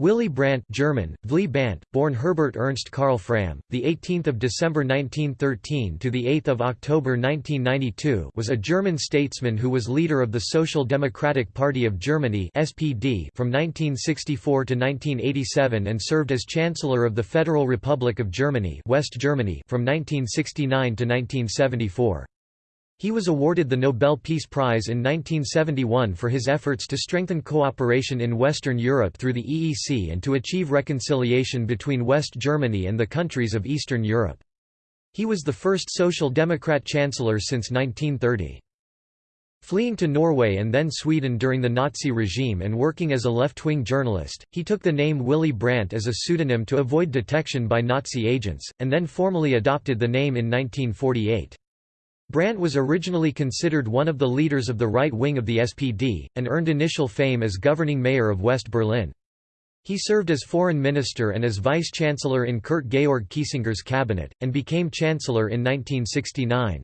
Willy Brandt German, Bant, born Herbert Ernst Karl Frahm, the 18th of December 1913 to the 8th of October 1992, was a German statesman who was leader of the Social Democratic Party of Germany (SPD) from 1964 to 1987 and served as Chancellor of the Federal Republic of Germany (West Germany) from 1969 to 1974. He was awarded the Nobel Peace Prize in 1971 for his efforts to strengthen cooperation in Western Europe through the EEC and to achieve reconciliation between West Germany and the countries of Eastern Europe. He was the first Social Democrat Chancellor since 1930. Fleeing to Norway and then Sweden during the Nazi regime and working as a left-wing journalist, he took the name Willy Brandt as a pseudonym to avoid detection by Nazi agents, and then formally adopted the name in 1948. Brandt was originally considered one of the leaders of the right wing of the SPD, and earned initial fame as governing mayor of West Berlin. He served as foreign minister and as vice-chancellor in Kurt Georg Kiesinger's cabinet, and became chancellor in 1969.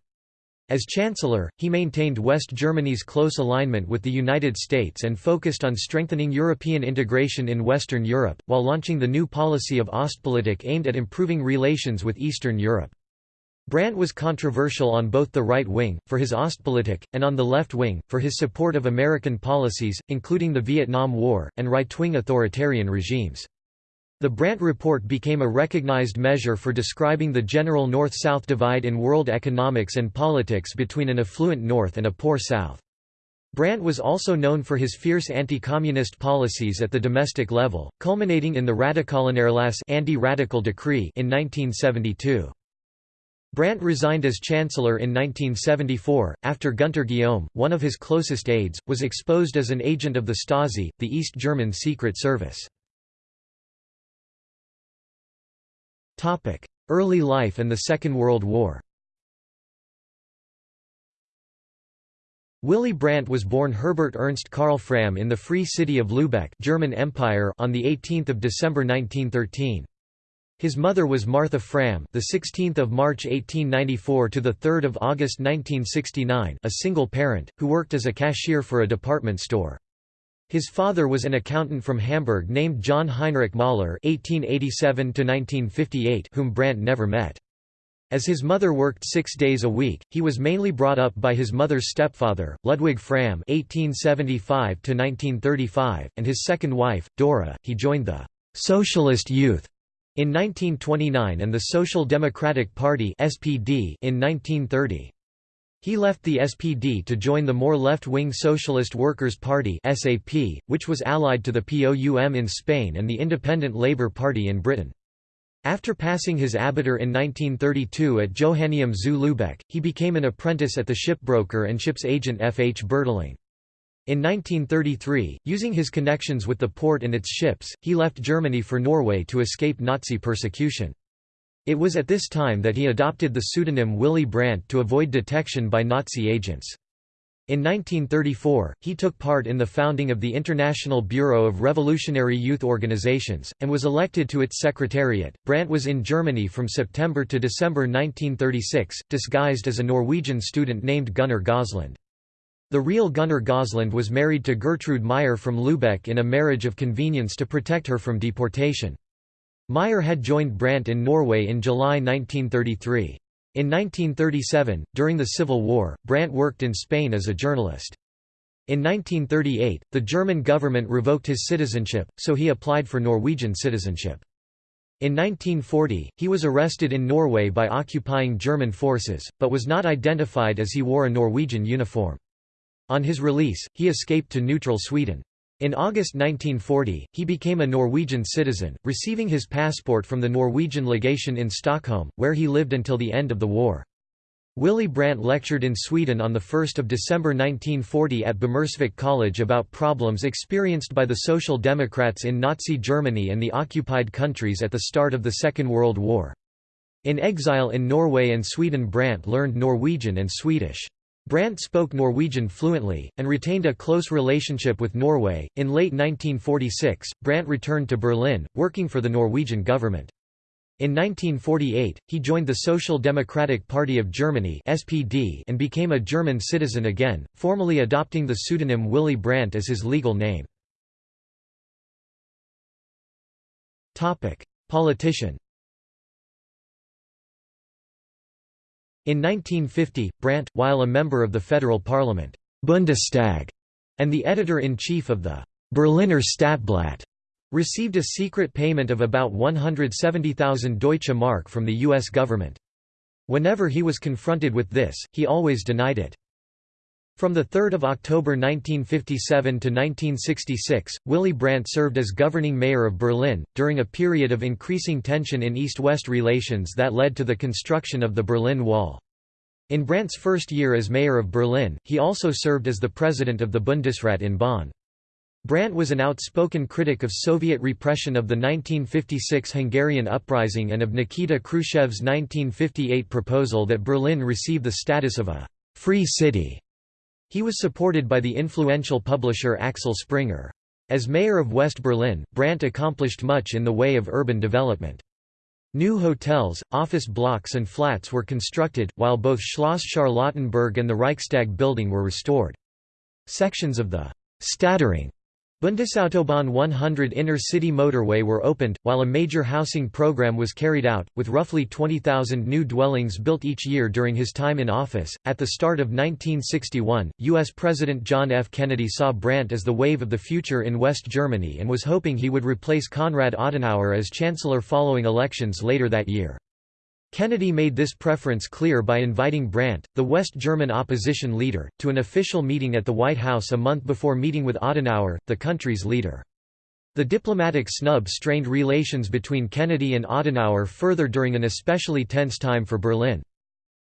As chancellor, he maintained West Germany's close alignment with the United States and focused on strengthening European integration in Western Europe, while launching the new policy of Ostpolitik aimed at improving relations with Eastern Europe. Brandt was controversial on both the right wing, for his Ostpolitik, and on the left wing, for his support of American policies, including the Vietnam War, and right-wing authoritarian regimes. The Brandt Report became a recognized measure for describing the general North-South divide in world economics and politics between an affluent North and a poor South. Brandt was also known for his fierce anti-communist policies at the domestic level, culminating in the Radikalerlass anti-radical decree in 1972. Brandt resigned as chancellor in 1974, after Gunter Guillaume, one of his closest aides, was exposed as an agent of the Stasi, the East German secret service. Early life and the Second World War Willy Brandt was born Herbert Ernst Karl Frahm in the Free City of Lübeck German Empire on 18 December 1913. His mother was Martha Frahm, the 16th of March 1894 to the 3rd of August 1969, a single parent who worked as a cashier for a department store. His father was an accountant from Hamburg named John Heinrich Mahler (1887–1958), whom Brandt never met. As his mother worked six days a week, he was mainly brought up by his mother's stepfather, Ludwig Frahm (1875–1935), and his second wife, Dora. He joined the Socialist Youth in 1929 and the Social Democratic Party (SPD) in 1930. He left the SPD to join the more left-wing Socialist Workers' Party (SAP), which was allied to the POUM in Spain and the Independent Labour Party in Britain. After passing his Abitur in 1932 at Johanneum zu Lübeck, he became an apprentice at the shipbroker and ships agent F. H. Bertling. In 1933, using his connections with the port and its ships, he left Germany for Norway to escape Nazi persecution. It was at this time that he adopted the pseudonym Willy Brandt to avoid detection by Nazi agents. In 1934, he took part in the founding of the International Bureau of Revolutionary Youth Organizations, and was elected to its secretariat. Brandt was in Germany from September to December 1936, disguised as a Norwegian student named Gunnar Gaasland. The real Gunnar Gaasland was married to Gertrude Meyer from Lübeck in a marriage of convenience to protect her from deportation. Meyer had joined Brandt in Norway in July 1933. In 1937, during the Civil War, Brandt worked in Spain as a journalist. In 1938, the German government revoked his citizenship, so he applied for Norwegian citizenship. In 1940, he was arrested in Norway by occupying German forces, but was not identified as he wore a Norwegian uniform. On his release, he escaped to neutral Sweden. In August 1940, he became a Norwegian citizen, receiving his passport from the Norwegian legation in Stockholm, where he lived until the end of the war. Willy Brandt lectured in Sweden on 1 December 1940 at Bommersvik College about problems experienced by the Social Democrats in Nazi Germany and the occupied countries at the start of the Second World War. In exile in Norway and Sweden Brandt learned Norwegian and Swedish. Brandt spoke Norwegian fluently, and retained a close relationship with Norway. In late 1946, Brandt returned to Berlin, working for the Norwegian government. In 1948, he joined the Social Democratic Party of Germany (SPD) and became a German citizen again, formally adopting the pseudonym Willy Brandt as his legal name. Topic: Politician In 1950, Brandt, while a member of the federal parliament Bundestag, and the editor-in-chief of the Berliner Stadtblatt, received a secret payment of about 170,000 Deutsche Mark from the U.S. government. Whenever he was confronted with this, he always denied it. From 3 October 1957 to 1966, Willy Brandt served as governing mayor of Berlin, during a period of increasing tension in East-West relations that led to the construction of the Berlin Wall. In Brandt's first year as mayor of Berlin, he also served as the president of the Bundesrat in Bonn. Brandt was an outspoken critic of Soviet repression of the 1956 Hungarian uprising and of Nikita Khrushchev's 1958 proposal that Berlin receive the status of a «free city». He was supported by the influential publisher Axel Springer. As mayor of West Berlin, Brandt accomplished much in the way of urban development. New hotels, office blocks and flats were constructed, while both Schloss Charlottenburg and the Reichstag building were restored. Sections of the Stadtring Bundesautobahn 100 inner-city motorway were opened, while a major housing program was carried out, with roughly 20,000 new dwellings built each year during his time in office. At the start of 1961, U.S. President John F. Kennedy saw Brandt as the wave of the future in West Germany and was hoping he would replace Konrad Adenauer as chancellor following elections later that year. Kennedy made this preference clear by inviting Brandt, the West German opposition leader, to an official meeting at the White House a month before meeting with Adenauer, the country's leader. The diplomatic snub strained relations between Kennedy and Adenauer further during an especially tense time for Berlin.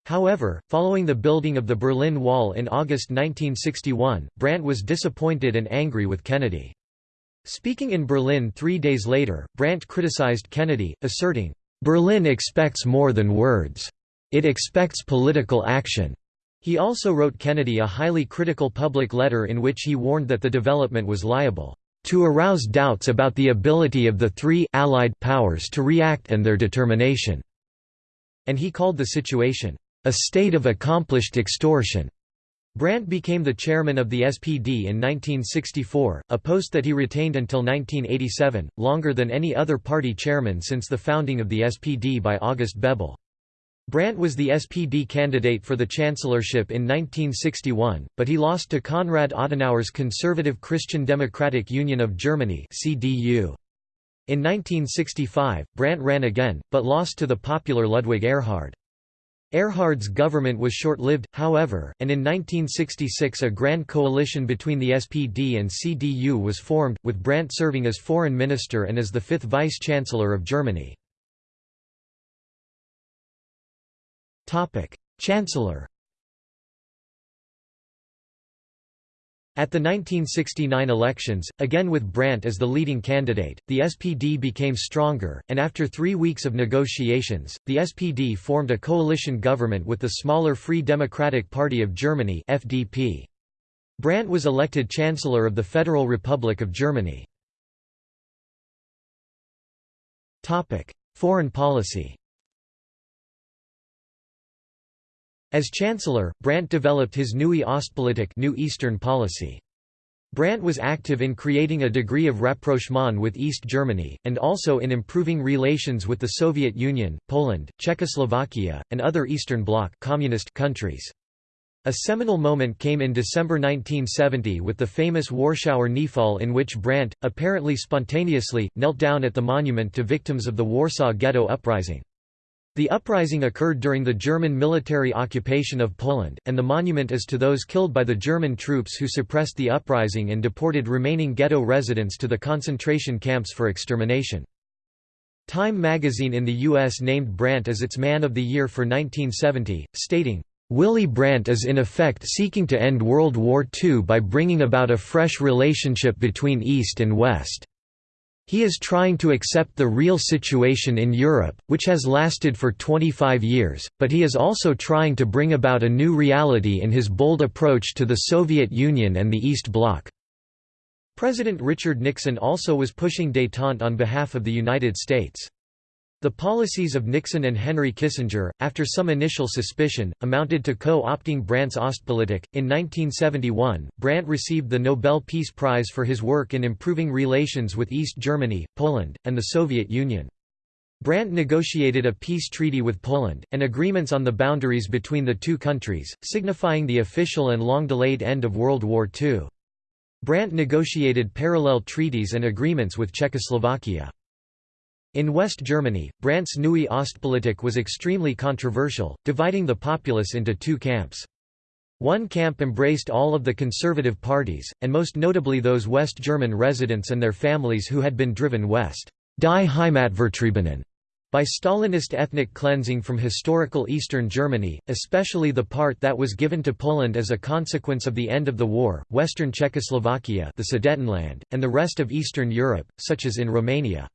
However, following the building of the Berlin Wall in August 1961, Brandt was disappointed and angry with Kennedy. Speaking in Berlin three days later, Brandt criticized Kennedy, asserting, Berlin expects more than words. It expects political action. He also wrote Kennedy a highly critical public letter in which he warned that the development was liable to arouse doubts about the ability of the three Allied powers to react and their determination, and he called the situation, a state of accomplished extortion. Brandt became the chairman of the SPD in 1964, a post that he retained until 1987, longer than any other party chairman since the founding of the SPD by August Bebel. Brandt was the SPD candidate for the chancellorship in 1961, but he lost to Konrad Adenauer's Conservative Christian Democratic Union of Germany CDU. In 1965, Brandt ran again, but lost to the popular Ludwig Erhard. Erhard's government was short-lived, however, and in 1966 a grand coalition between the SPD and CDU was formed, with Brandt serving as foreign minister and as the fifth vice-chancellor of Germany. Chancellor At the 1969 elections, again with Brandt as the leading candidate, the SPD became stronger, and after three weeks of negotiations, the SPD formed a coalition government with the smaller Free Democratic Party of Germany FDP. Brandt was elected Chancellor of the Federal Republic of Germany. Foreign policy As Chancellor, Brandt developed his Neue Ostpolitik New Eastern policy. Brandt was active in creating a degree of rapprochement with East Germany, and also in improving relations with the Soviet Union, Poland, Czechoslovakia, and other Eastern Bloc communist countries. A seminal moment came in December 1970 with the famous Warschauer Kniefall in which Brandt, apparently spontaneously, knelt down at the monument to victims of the Warsaw Ghetto Uprising. The uprising occurred during the German military occupation of Poland, and the monument is to those killed by the German troops who suppressed the uprising and deported remaining ghetto residents to the concentration camps for extermination. Time magazine in the U.S. named Brandt as its Man of the Year for 1970, stating, Willy Brandt is in effect seeking to end World War II by bringing about a fresh relationship between East and West. He is trying to accept the real situation in Europe, which has lasted for 25 years, but he is also trying to bring about a new reality in his bold approach to the Soviet Union and the East Bloc. President Richard Nixon also was pushing détente on behalf of the United States. The policies of Nixon and Henry Kissinger, after some initial suspicion, amounted to co-opting Brandt's Ostpolitik. In 1971, Brandt received the Nobel Peace Prize for his work in improving relations with East Germany, Poland, and the Soviet Union. Brandt negotiated a peace treaty with Poland, and agreements on the boundaries between the two countries, signifying the official and long-delayed end of World War II. Brandt negotiated parallel treaties and agreements with Czechoslovakia. In West Germany, Brandt's Neue Ostpolitik was extremely controversial, dividing the populace into two camps. One camp embraced all of the conservative parties, and most notably those West German residents and their families who had been driven west die Heimatvertriebenen by Stalinist ethnic cleansing from historical Eastern Germany, especially the part that was given to Poland as a consequence of the end of the war, Western Czechoslovakia the Sudetenland, and the rest of Eastern Europe, such as in Romania.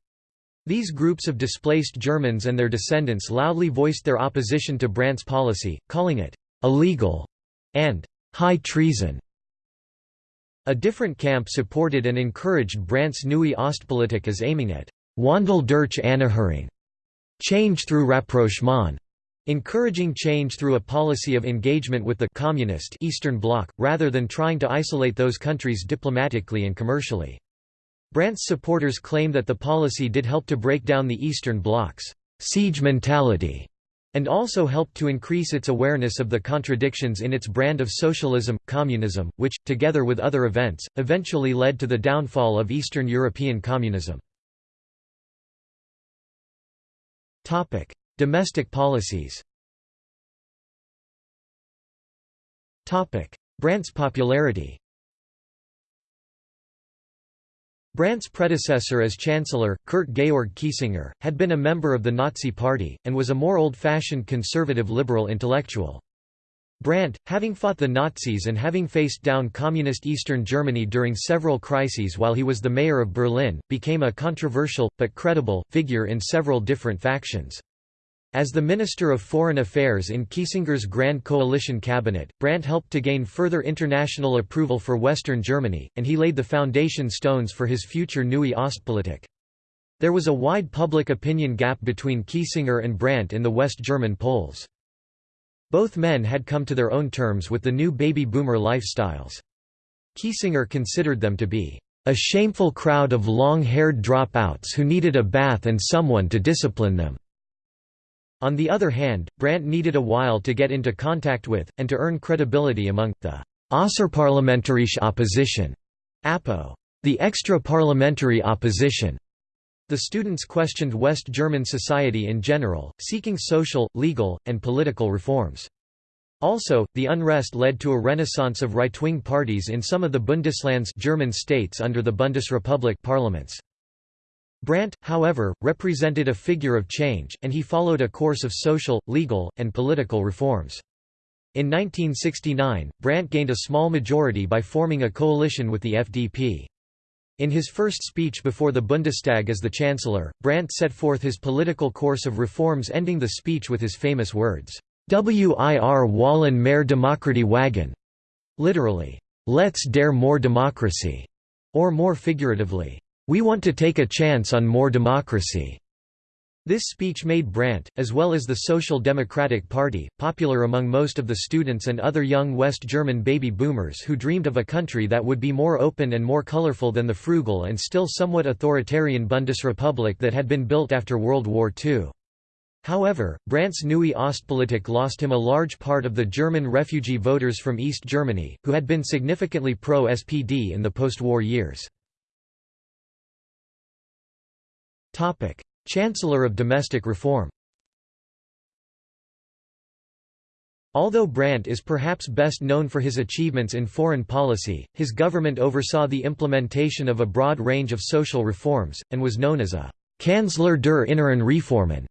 These groups of displaced Germans and their descendants loudly voiced their opposition to Brandt's policy, calling it illegal and high treason. A different camp supported and encouraged Brandt's Neue Ostpolitik as aiming at Wandel durch Annäherung, change through rapprochement, encouraging change through a policy of engagement with the communist Eastern Bloc, rather than trying to isolate those countries diplomatically and commercially. Brandt's supporters claim that the policy did help to break down the Eastern Bloc's siege mentality and also helped to increase its awareness of the contradictions in its brand of socialism, communism, which, together with other events, eventually led to the downfall of Eastern European communism. Domestic policies Brandt's popularity Brandt's predecessor as Chancellor, Kurt Georg Kiesinger, had been a member of the Nazi Party, and was a more old-fashioned conservative liberal intellectual. Brandt, having fought the Nazis and having faced down Communist Eastern Germany during several crises while he was the mayor of Berlin, became a controversial, but credible, figure in several different factions. As the Minister of Foreign Affairs in Kiesinger's Grand Coalition cabinet, Brandt helped to gain further international approval for Western Germany, and he laid the foundation stones for his future Neue Ostpolitik. There was a wide public opinion gap between Kiesinger and Brandt in the West German polls. Both men had come to their own terms with the new baby boomer lifestyles. Kiesinger considered them to be a shameful crowd of long-haired dropouts who needed a bath and someone to discipline them. On the other hand, Brandt needed a while to get into contact with, and to earn credibility among, the Außerparlamentarische Opposition, APO, the extra-parliamentary opposition. The students questioned West German society in general, seeking social, legal, and political reforms. Also, the unrest led to a renaissance of right-wing parties in some of the Bundesland's German states under the Bundesrepublik parliaments. Brandt, however, represented a figure of change, and he followed a course of social, legal, and political reforms. In 1969, Brandt gained a small majority by forming a coalition with the FDP. In his first speech before the Bundestag as the Chancellor, Brandt set forth his political course of reforms ending the speech with his famous words, Wir wollen mehr Demokratie wagen, literally, let's dare more democracy, or more figuratively, we want to take a chance on more democracy. This speech made Brandt, as well as the Social Democratic Party, popular among most of the students and other young West German baby boomers who dreamed of a country that would be more open and more colorful than the frugal and still somewhat authoritarian Bundesrepublik that had been built after World War II. However, Brandt's Neue Ostpolitik lost him a large part of the German refugee voters from East Germany, who had been significantly pro-SPD in the post-war years. Topic: Chancellor of Domestic Reform. Although Brandt is perhaps best known for his achievements in foreign policy, his government oversaw the implementation of a broad range of social reforms, and was known as a Kanzler der inneren Reformen,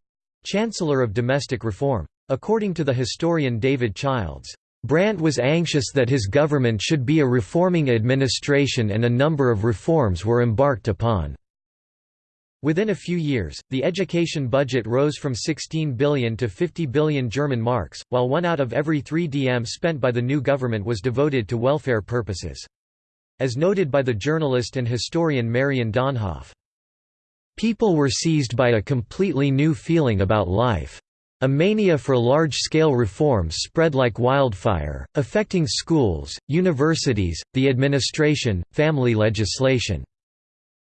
Chancellor of Domestic Reform. According to the historian David Childs, Brandt was anxious that his government should be a reforming administration and a number of reforms were embarked upon. Within a few years, the education budget rose from 16 billion to 50 billion German marks, while one out of every three DM spent by the new government was devoted to welfare purposes. As noted by the journalist and historian Marion Dönhoff. People were seized by a completely new feeling about life. A mania for large-scale reforms spread like wildfire, affecting schools, universities, the administration, family legislation.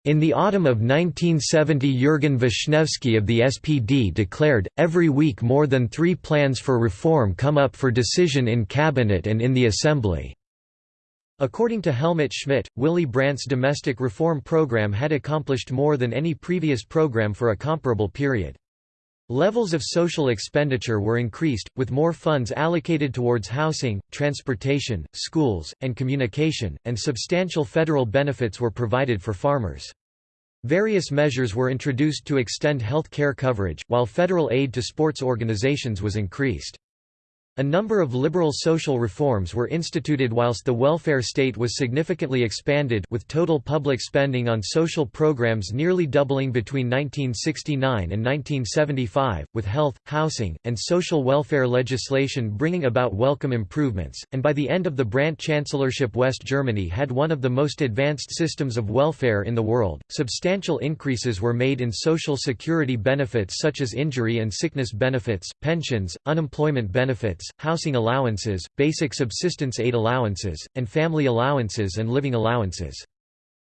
In the autumn of 1970 Jürgen Wischnewski of the SPD declared, every week more than three plans for reform come up for decision in cabinet and in the assembly. According to Helmut Schmidt, Willy Brandt's domestic reform program had accomplished more than any previous program for a comparable period. Levels of social expenditure were increased, with more funds allocated towards housing, transportation, schools, and communication, and substantial federal benefits were provided for farmers. Various measures were introduced to extend health care coverage, while federal aid to sports organizations was increased. A number of liberal social reforms were instituted whilst the welfare state was significantly expanded with total public spending on social programs nearly doubling between 1969 and 1975, with health, housing, and social welfare legislation bringing about welcome improvements, and by the end of the Brandt Chancellorship West Germany had one of the most advanced systems of welfare in the world. Substantial increases were made in social security benefits such as injury and sickness benefits, pensions, unemployment benefits, housing allowances, basic subsistence aid allowances, and family allowances and living allowances.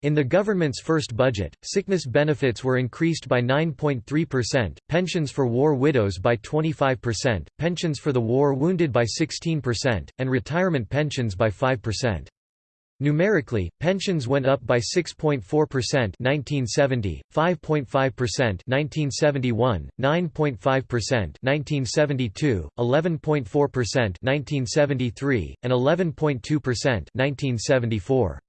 In the government's first budget, sickness benefits were increased by 9.3%, pensions for war widows by 25%, pensions for the war wounded by 16%, and retirement pensions by 5%. Numerically, pensions went up by 6.4% 1970, 5.5% 1971, 9.5% 1972, 11.4% 1973, and 11.2% 1974.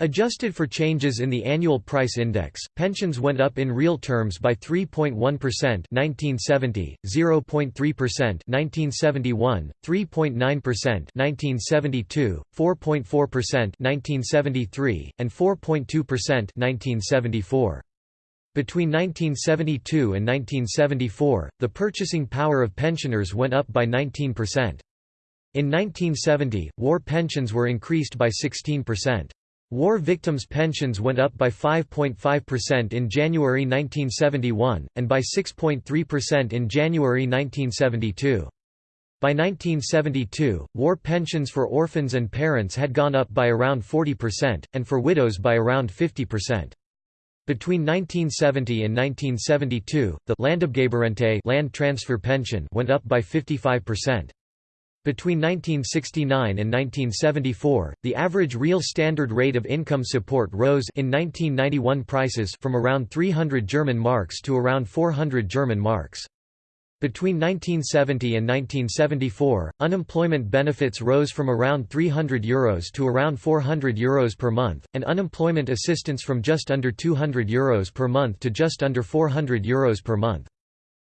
Adjusted for changes in the annual price index, pensions went up in real terms by 3.1% 1970, 0.3% 1971, 3.9% 1972, 4.4% 1973, and 4.2% 1974. Between 1972 and 1974, the purchasing power of pensioners went up by 19%. In 1970, war pensions were increased by 16%. War victims' pensions went up by 5.5% in January 1971, and by 6.3% in January 1972. By 1972, war pensions for orphans and parents had gone up by around 40%, and for widows by around 50%. Between 1970 and 1972, the land transfer pension went up by 55%. Between 1969 and 1974, the average real standard rate of income support rose in 1991 prices from around 300 German marks to around 400 German marks. Between 1970 and 1974, unemployment benefits rose from around €300 Euros to around €400 Euros per month, and unemployment assistance from just under €200 Euros per month to just under €400 Euros per month.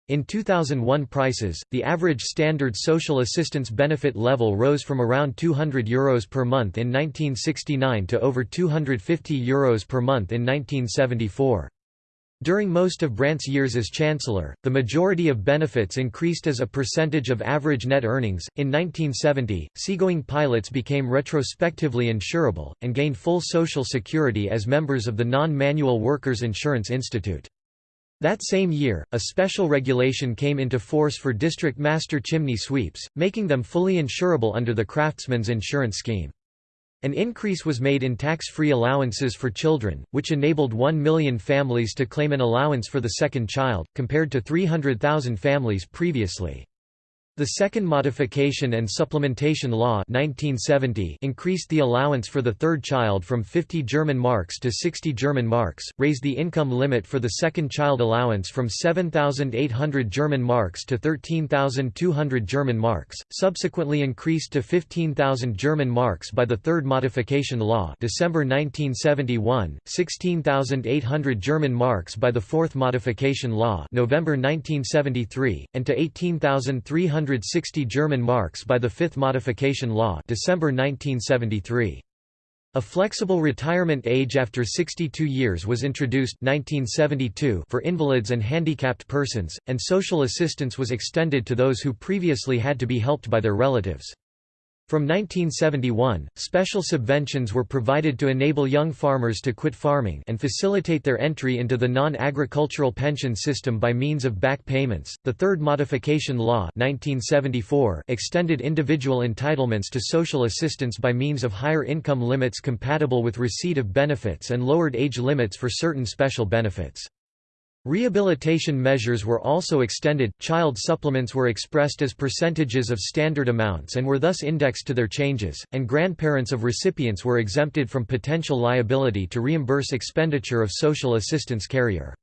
In 2001 prices, the average standard social assistance benefit level rose from around €200 Euros per month in 1969 to over €250 Euros per month in 1974. During most of Brandt's years as Chancellor, the majority of benefits increased as a percentage of average net earnings. In 1970, seagoing pilots became retrospectively insurable, and gained full Social Security as members of the Non Manual Workers Insurance Institute. That same year, a special regulation came into force for district master chimney sweeps, making them fully insurable under the Craftsman's Insurance Scheme. An increase was made in tax-free allowances for children, which enabled 1 million families to claim an allowance for the second child, compared to 300,000 families previously. The Second Modification and Supplementation Law 1970 increased the allowance for the third child from 50 German marks to 60 German marks, raised the income limit for the second child allowance from 7,800 German marks to 13,200 German marks, subsequently increased to 15,000 German marks by the Third Modification Law December 1971, 16,800 German marks by the Fourth Modification Law November 1973, and to 18,300 160 German marks by the Fifth Modification Law December 1973. A flexible retirement age after 62 years was introduced 1972 for invalids and handicapped persons, and social assistance was extended to those who previously had to be helped by their relatives. From 1971, special subventions were provided to enable young farmers to quit farming and facilitate their entry into the non-agricultural pension system by means of back payments. The Third Modification Law 1974 extended individual entitlements to social assistance by means of higher income limits compatible with receipt of benefits and lowered age limits for certain special benefits. Rehabilitation measures were also extended, child supplements were expressed as percentages of standard amounts and were thus indexed to their changes, and grandparents of recipients were exempted from potential liability to reimburse expenditure of social assistance carrier.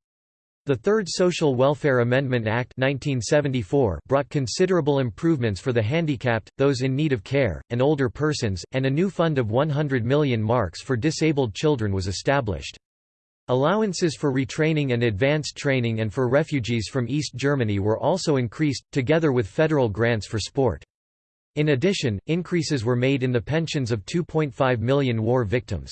The Third Social Welfare Amendment Act 1974 brought considerable improvements for the handicapped, those in need of care, and older persons, and a new fund of 100 million marks for disabled children was established. Allowances for retraining and advanced training and for refugees from East Germany were also increased, together with federal grants for sport. In addition, increases were made in the pensions of 2.5 million war victims.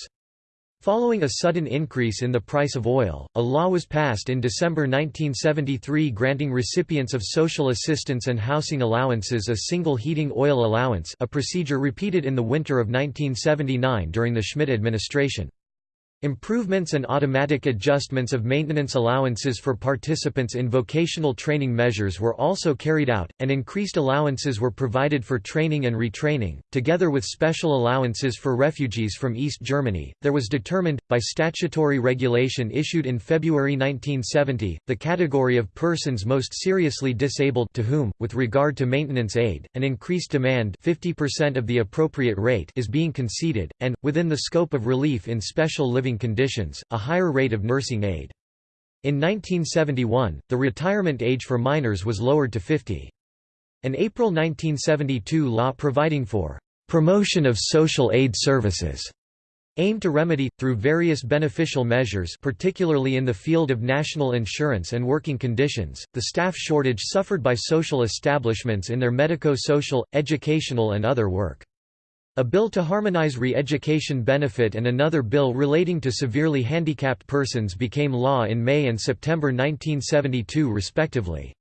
Following a sudden increase in the price of oil, a law was passed in December 1973 granting recipients of social assistance and housing allowances a single heating oil allowance a procedure repeated in the winter of 1979 during the Schmidt administration. Improvements and automatic adjustments of maintenance allowances for participants in vocational training measures were also carried out, and increased allowances were provided for training and retraining, together with special allowances for refugees from East Germany. There was determined, by statutory regulation issued in February 1970, the category of persons most seriously disabled to whom, with regard to maintenance aid, an increased demand 50% of the appropriate rate is being conceded, and, within the scope of relief in special living living conditions, a higher rate of nursing aid. In 1971, the retirement age for minors was lowered to 50. An April 1972 law providing for promotion of social aid services aimed to remedy, through various beneficial measures particularly in the field of national insurance and working conditions, the staff shortage suffered by social establishments in their medico-social, educational and other work. A bill to harmonize re-education benefit and another bill relating to severely handicapped persons became law in May and September 1972 respectively.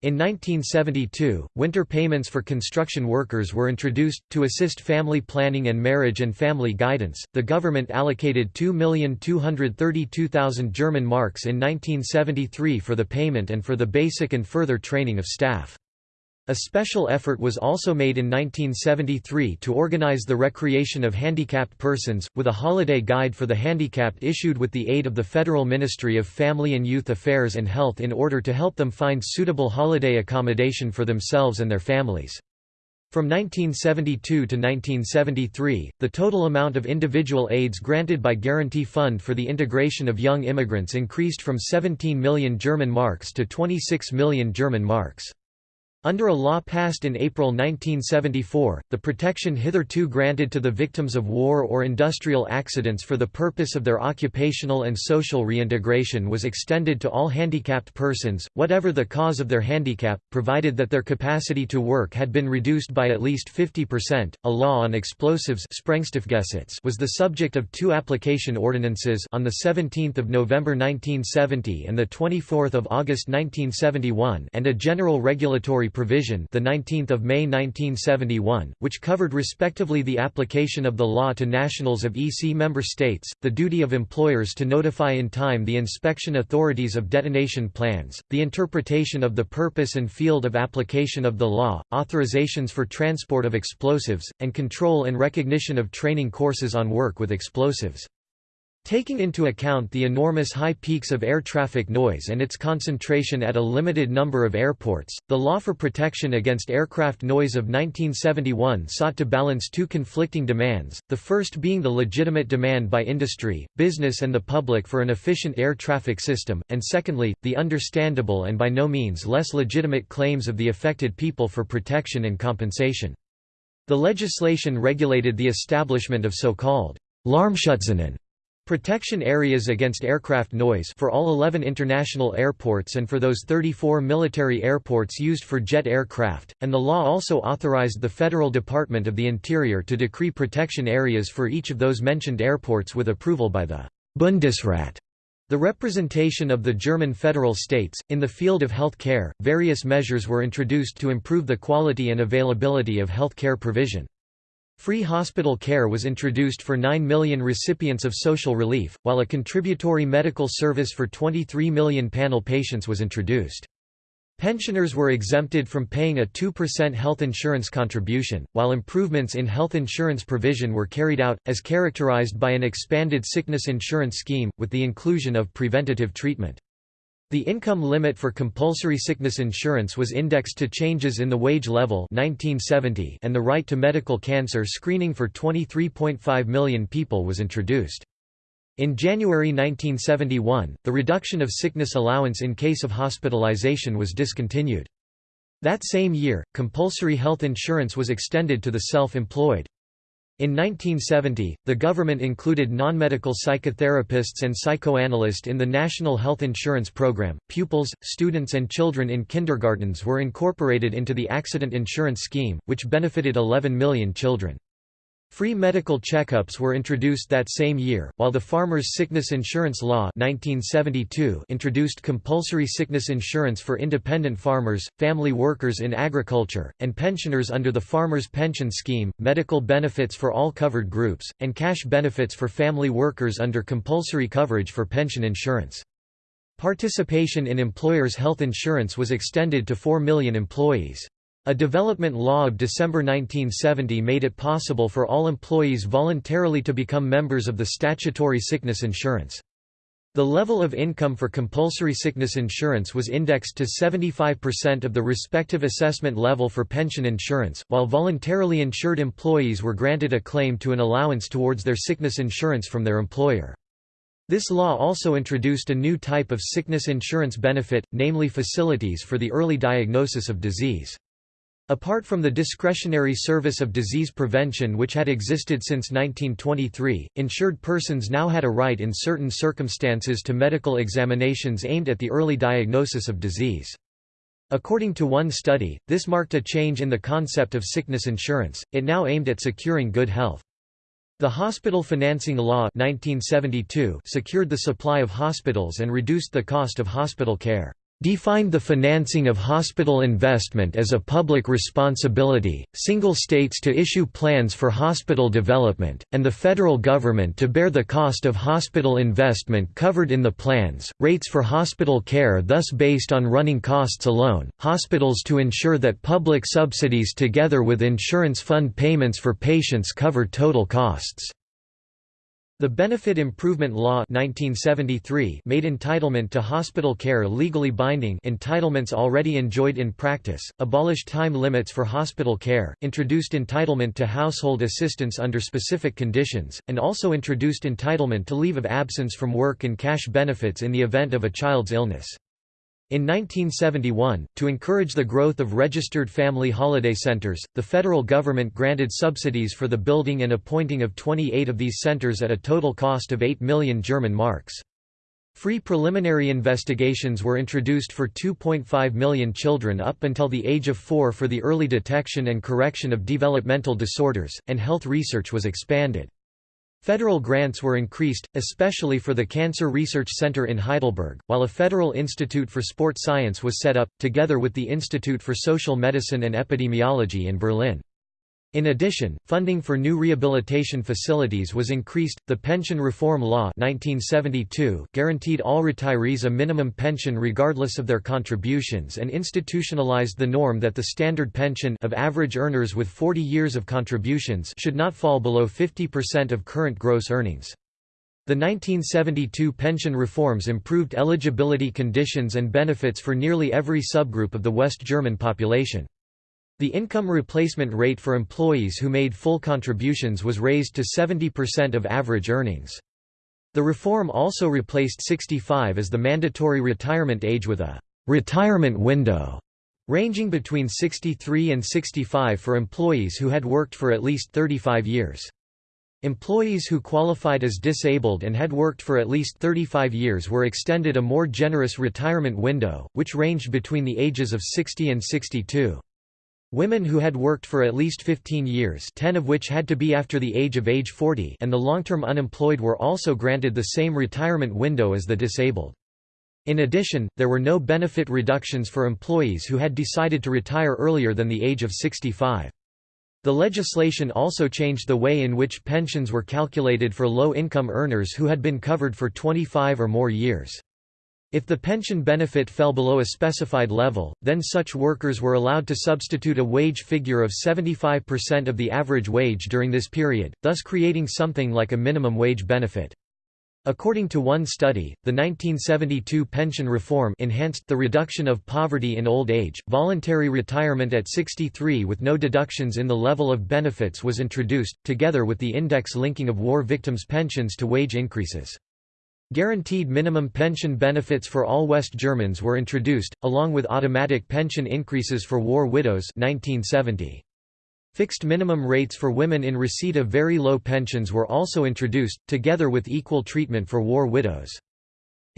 In 1972, winter payments for construction workers were introduced. To assist family planning and marriage and family guidance, the government allocated 2,232,000 German marks in 1973 for the payment and for the basic and further training of staff. A special effort was also made in 1973 to organize the recreation of handicapped persons, with a holiday guide for the handicapped issued with the aid of the Federal Ministry of Family and Youth Affairs and Health in order to help them find suitable holiday accommodation for themselves and their families. From 1972 to 1973, the total amount of individual aids granted by Guarantee Fund for the integration of young immigrants increased from 17 million German marks to 26 million German marks. Under a law passed in April 1974, the protection hitherto granted to the victims of war or industrial accidents for the purpose of their occupational and social reintegration was extended to all handicapped persons, whatever the cause of their handicap, provided that their capacity to work had been reduced by at least 50%. A law on explosives was the subject of two application ordinances on the 17th of November 1970 and the 24th of August 1971 and a general regulatory provision the 19th of May 1971 which covered respectively the application of the law to nationals of EC member states the duty of employers to notify in time the inspection authorities of detonation plans the interpretation of the purpose and field of application of the law authorizations for transport of explosives and control and recognition of training courses on work with explosives Taking into account the enormous high peaks of air traffic noise and its concentration at a limited number of airports, the Law for Protection Against Aircraft Noise of 1971 sought to balance two conflicting demands, the first being the legitimate demand by industry, business and the public for an efficient air traffic system, and secondly, the understandable and by no means less legitimate claims of the affected people for protection and compensation. The legislation regulated the establishment of so-called Lärmschutzzonen Protection areas against aircraft noise for all 11 international airports and for those 34 military airports used for jet aircraft, and the law also authorized the Federal Department of the Interior to decree protection areas for each of those mentioned airports with approval by the Bundesrat. The representation of the German federal states, in the field of health care, various measures were introduced to improve the quality and availability of health care provision. Free hospital care was introduced for 9 million recipients of social relief, while a contributory medical service for 23 million panel patients was introduced. Pensioners were exempted from paying a 2% health insurance contribution, while improvements in health insurance provision were carried out, as characterized by an expanded sickness insurance scheme, with the inclusion of preventative treatment. The income limit for compulsory sickness insurance was indexed to changes in the wage level 1970 and the right to medical cancer screening for 23.5 million people was introduced. In January 1971, the reduction of sickness allowance in case of hospitalization was discontinued. That same year, compulsory health insurance was extended to the self-employed. In 1970, the government included non-medical psychotherapists and psychoanalysts in the National Health Insurance Program. Pupils, students and children in kindergartens were incorporated into the Accident Insurance Scheme, which benefited 11 million children. Free medical checkups were introduced that same year, while the Farmers' Sickness Insurance Law 1972 introduced compulsory sickness insurance for independent farmers, family workers in agriculture, and pensioners under the Farmers' Pension Scheme, medical benefits for all covered groups, and cash benefits for family workers under compulsory coverage for pension insurance. Participation in employers' health insurance was extended to 4 million employees. A development law of December 1970 made it possible for all employees voluntarily to become members of the statutory sickness insurance. The level of income for compulsory sickness insurance was indexed to 75% of the respective assessment level for pension insurance, while voluntarily insured employees were granted a claim to an allowance towards their sickness insurance from their employer. This law also introduced a new type of sickness insurance benefit, namely facilities for the early diagnosis of disease. Apart from the discretionary service of disease prevention which had existed since 1923, insured persons now had a right in certain circumstances to medical examinations aimed at the early diagnosis of disease. According to one study, this marked a change in the concept of sickness insurance, it now aimed at securing good health. The Hospital Financing Law 1972 secured the supply of hospitals and reduced the cost of hospital care defined the financing of hospital investment as a public responsibility, single states to issue plans for hospital development, and the federal government to bear the cost of hospital investment covered in the plans, rates for hospital care thus based on running costs alone, hospitals to ensure that public subsidies together with insurance fund payments for patients cover total costs. The Benefit Improvement Law 1973 made entitlement to hospital care legally binding entitlements already enjoyed in practice, abolished time limits for hospital care, introduced entitlement to household assistance under specific conditions, and also introduced entitlement to leave of absence from work and cash benefits in the event of a child's illness. In 1971, to encourage the growth of registered family holiday centers, the federal government granted subsidies for the building and appointing of 28 of these centers at a total cost of 8 million German marks. Free preliminary investigations were introduced for 2.5 million children up until the age of 4 for the early detection and correction of developmental disorders, and health research was expanded. Federal grants were increased, especially for the Cancer Research Center in Heidelberg, while a Federal Institute for Sport Science was set up, together with the Institute for Social Medicine and Epidemiology in Berlin. In addition, funding for new rehabilitation facilities was increased. The Pension Reform Law 1972 guaranteed all retirees a minimum pension regardless of their contributions and institutionalized the norm that the standard pension of average earners with 40 years of contributions should not fall below 50% of current gross earnings. The 1972 pension reforms improved eligibility conditions and benefits for nearly every subgroup of the West German population. The income replacement rate for employees who made full contributions was raised to 70% of average earnings. The reform also replaced 65 as the mandatory retirement age with a retirement window ranging between 63 and 65 for employees who had worked for at least 35 years. Employees who qualified as disabled and had worked for at least 35 years were extended a more generous retirement window, which ranged between the ages of 60 and 62. Women who had worked for at least 15 years 10 of which had to be after the age of age 40 and the long-term unemployed were also granted the same retirement window as the disabled. In addition, there were no benefit reductions for employees who had decided to retire earlier than the age of 65. The legislation also changed the way in which pensions were calculated for low-income earners who had been covered for 25 or more years. If the pension benefit fell below a specified level, then such workers were allowed to substitute a wage figure of 75% of the average wage during this period, thus creating something like a minimum wage benefit. According to one study, the 1972 pension reform enhanced the reduction of poverty in old age. Voluntary retirement at 63 with no deductions in the level of benefits was introduced, together with the index linking of war victims' pensions to wage increases. Guaranteed minimum pension benefits for all West Germans were introduced, along with automatic pension increases for war widows 1970. Fixed minimum rates for women in receipt of very low pensions were also introduced, together with equal treatment for war widows.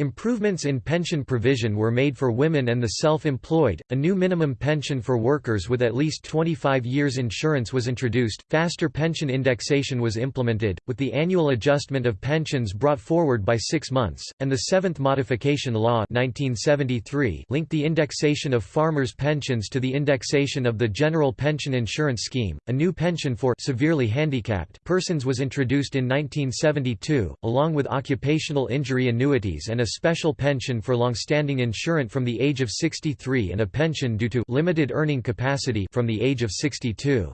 Improvements in pension provision were made for women and the self-employed. A new minimum pension for workers with at least 25 years insurance was introduced. Faster pension indexation was implemented, with the annual adjustment of pensions brought forward by 6 months, and the 7th modification law 1973 linked the indexation of farmers' pensions to the indexation of the general pension insurance scheme. A new pension for severely handicapped persons was introduced in 1972, along with occupational injury annuities and a special pension for long-standing insurance from the age of 63 and a pension due to limited earning capacity from the age of 62.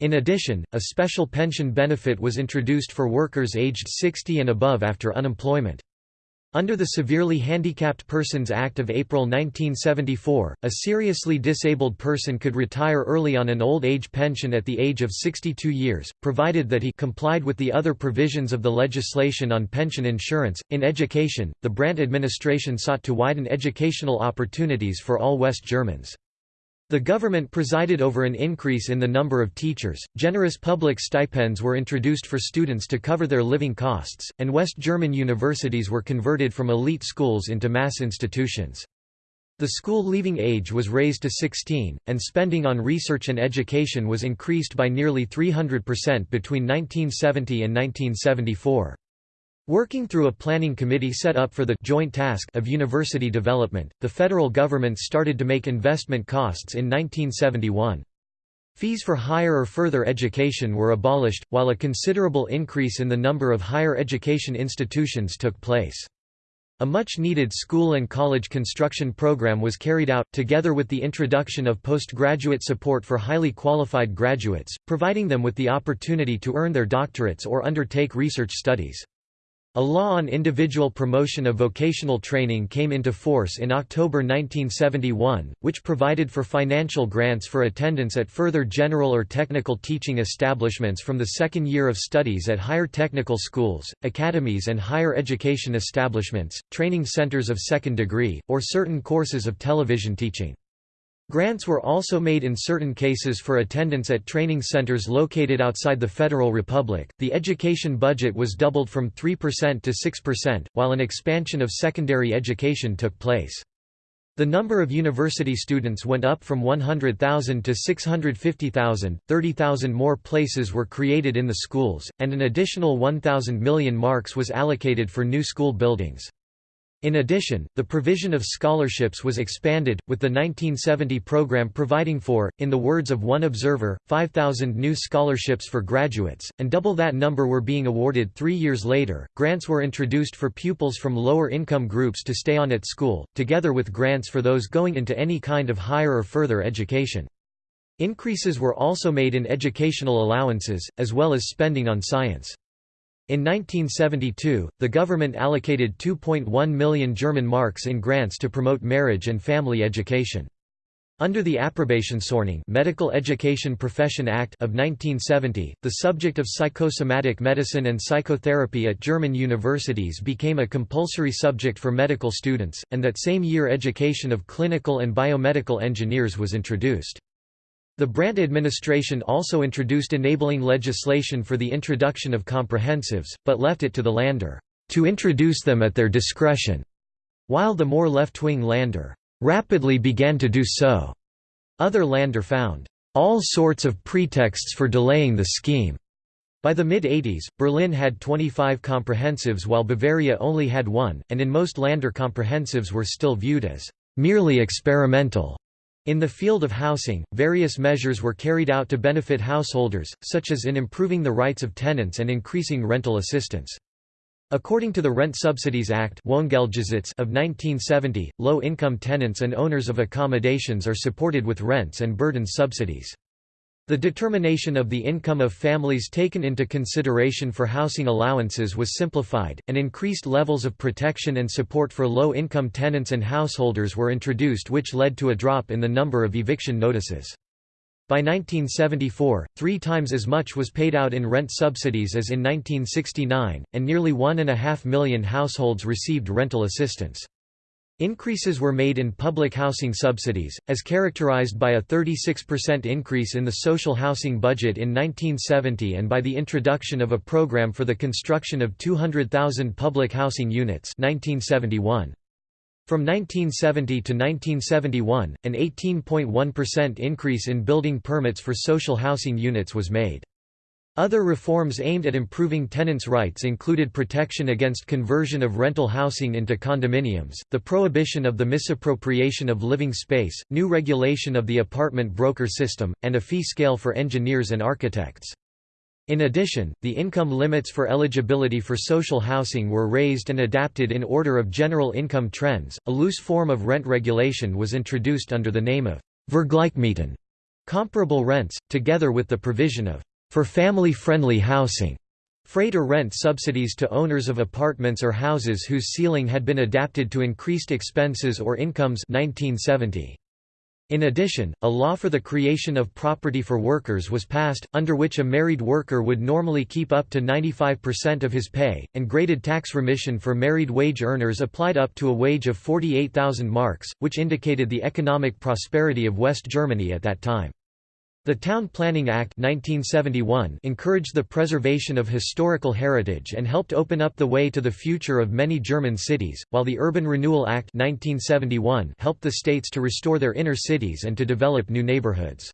In addition, a special pension benefit was introduced for workers aged 60 and above after unemployment. Under the Severely Handicapped Persons Act of April 1974, a seriously disabled person could retire early on an old age pension at the age of 62 years, provided that he complied with the other provisions of the legislation on pension insurance. In education, the Brandt administration sought to widen educational opportunities for all West Germans. The government presided over an increase in the number of teachers, generous public stipends were introduced for students to cover their living costs, and West German universities were converted from elite schools into mass institutions. The school leaving age was raised to 16, and spending on research and education was increased by nearly 300% between 1970 and 1974. Working through a planning committee set up for the joint task of university development, the federal government started to make investment costs in 1971. Fees for higher or further education were abolished, while a considerable increase in the number of higher education institutions took place. A much-needed school and college construction program was carried out, together with the introduction of postgraduate support for highly qualified graduates, providing them with the opportunity to earn their doctorates or undertake research studies. A law on individual promotion of vocational training came into force in October 1971, which provided for financial grants for attendance at further general or technical teaching establishments from the second year of studies at higher technical schools, academies and higher education establishments, training centers of second degree, or certain courses of television teaching. Grants were also made in certain cases for attendance at training centers located outside the Federal Republic. The education budget was doubled from 3% to 6%, while an expansion of secondary education took place. The number of university students went up from 100,000 to 650,000, 30,000 more places were created in the schools, and an additional 1,000 million marks was allocated for new school buildings. In addition, the provision of scholarships was expanded, with the 1970 program providing for, in the words of one observer, 5,000 new scholarships for graduates, and double that number were being awarded three years later. Grants were introduced for pupils from lower income groups to stay on at school, together with grants for those going into any kind of higher or further education. Increases were also made in educational allowances, as well as spending on science. In 1972, the government allocated 2.1 million German marks in grants to promote marriage and family education. Under the Approbationsordnung Medical Education Profession Act of 1970, the subject of psychosomatic medicine and psychotherapy at German universities became a compulsory subject for medical students, and that same year education of clinical and biomedical engineers was introduced. The Brandt administration also introduced enabling legislation for the introduction of comprehensives, but left it to the Länder to introduce them at their discretion, while the more left-wing Länder rapidly began to do so. Other Länder found all sorts of pretexts for delaying the scheme. By the mid-80s, Berlin had 25 comprehensives while Bavaria only had one, and in most Länder comprehensives were still viewed as merely experimental. In the field of housing, various measures were carried out to benefit householders, such as in improving the rights of tenants and increasing rental assistance. According to the Rent Subsidies Act of 1970, low-income tenants and owners of accommodations are supported with rents and burdens subsidies. The determination of the income of families taken into consideration for housing allowances was simplified, and increased levels of protection and support for low-income tenants and householders were introduced which led to a drop in the number of eviction notices. By 1974, three times as much was paid out in rent subsidies as in 1969, and nearly one and a half million households received rental assistance. Increases were made in public housing subsidies, as characterized by a 36% increase in the social housing budget in 1970 and by the introduction of a program for the construction of 200,000 public housing units 1971. From 1970 to 1971, an 18.1% increase in building permits for social housing units was made. Other reforms aimed at improving tenants' rights included protection against conversion of rental housing into condominiums, the prohibition of the misappropriation of living space, new regulation of the apartment broker system, and a fee scale for engineers and architects. In addition, the income limits for eligibility for social housing were raised and adapted in order of general income trends. A loose form of rent regulation was introduced under the name of Vergleichmieten, comparable rents, together with the provision of for family-friendly housing, freight or rent subsidies to owners of apartments or houses whose ceiling had been adapted to increased expenses or incomes 1970. In addition, a law for the creation of property for workers was passed, under which a married worker would normally keep up to 95% of his pay, and graded tax remission for married wage earners applied up to a wage of 48,000 marks, which indicated the economic prosperity of West Germany at that time. The Town Planning Act 1971 encouraged the preservation of historical heritage and helped open up the way to the future of many German cities, while the Urban Renewal Act 1971 helped the states to restore their inner cities and to develop new neighborhoods.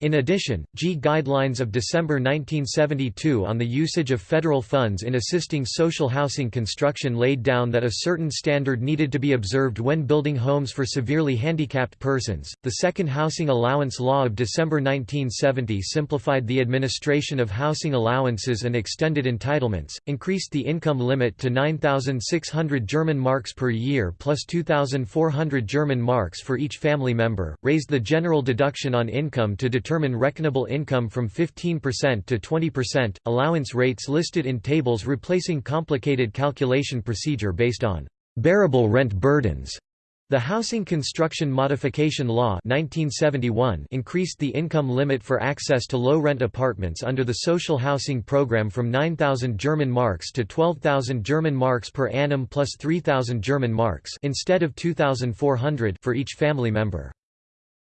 In addition, G Guidelines of December 1972 on the usage of federal funds in assisting social housing construction laid down that a certain standard needed to be observed when building homes for severely handicapped persons. The Second Housing Allowance Law of December 1970 simplified the administration of housing allowances and extended entitlements, increased the income limit to 9,600 German marks per year plus 2,400 German marks for each family member, raised the general deduction on income to determine reckonable income from 15% to 20%, allowance rates listed in tables replacing complicated calculation procedure based on bearable rent burdens. The Housing Construction Modification Law 1971 increased the income limit for access to low-rent apartments under the social housing program from 9,000 German marks to 12,000 German marks per annum plus 3,000 German marks instead of 2,400 for each family member.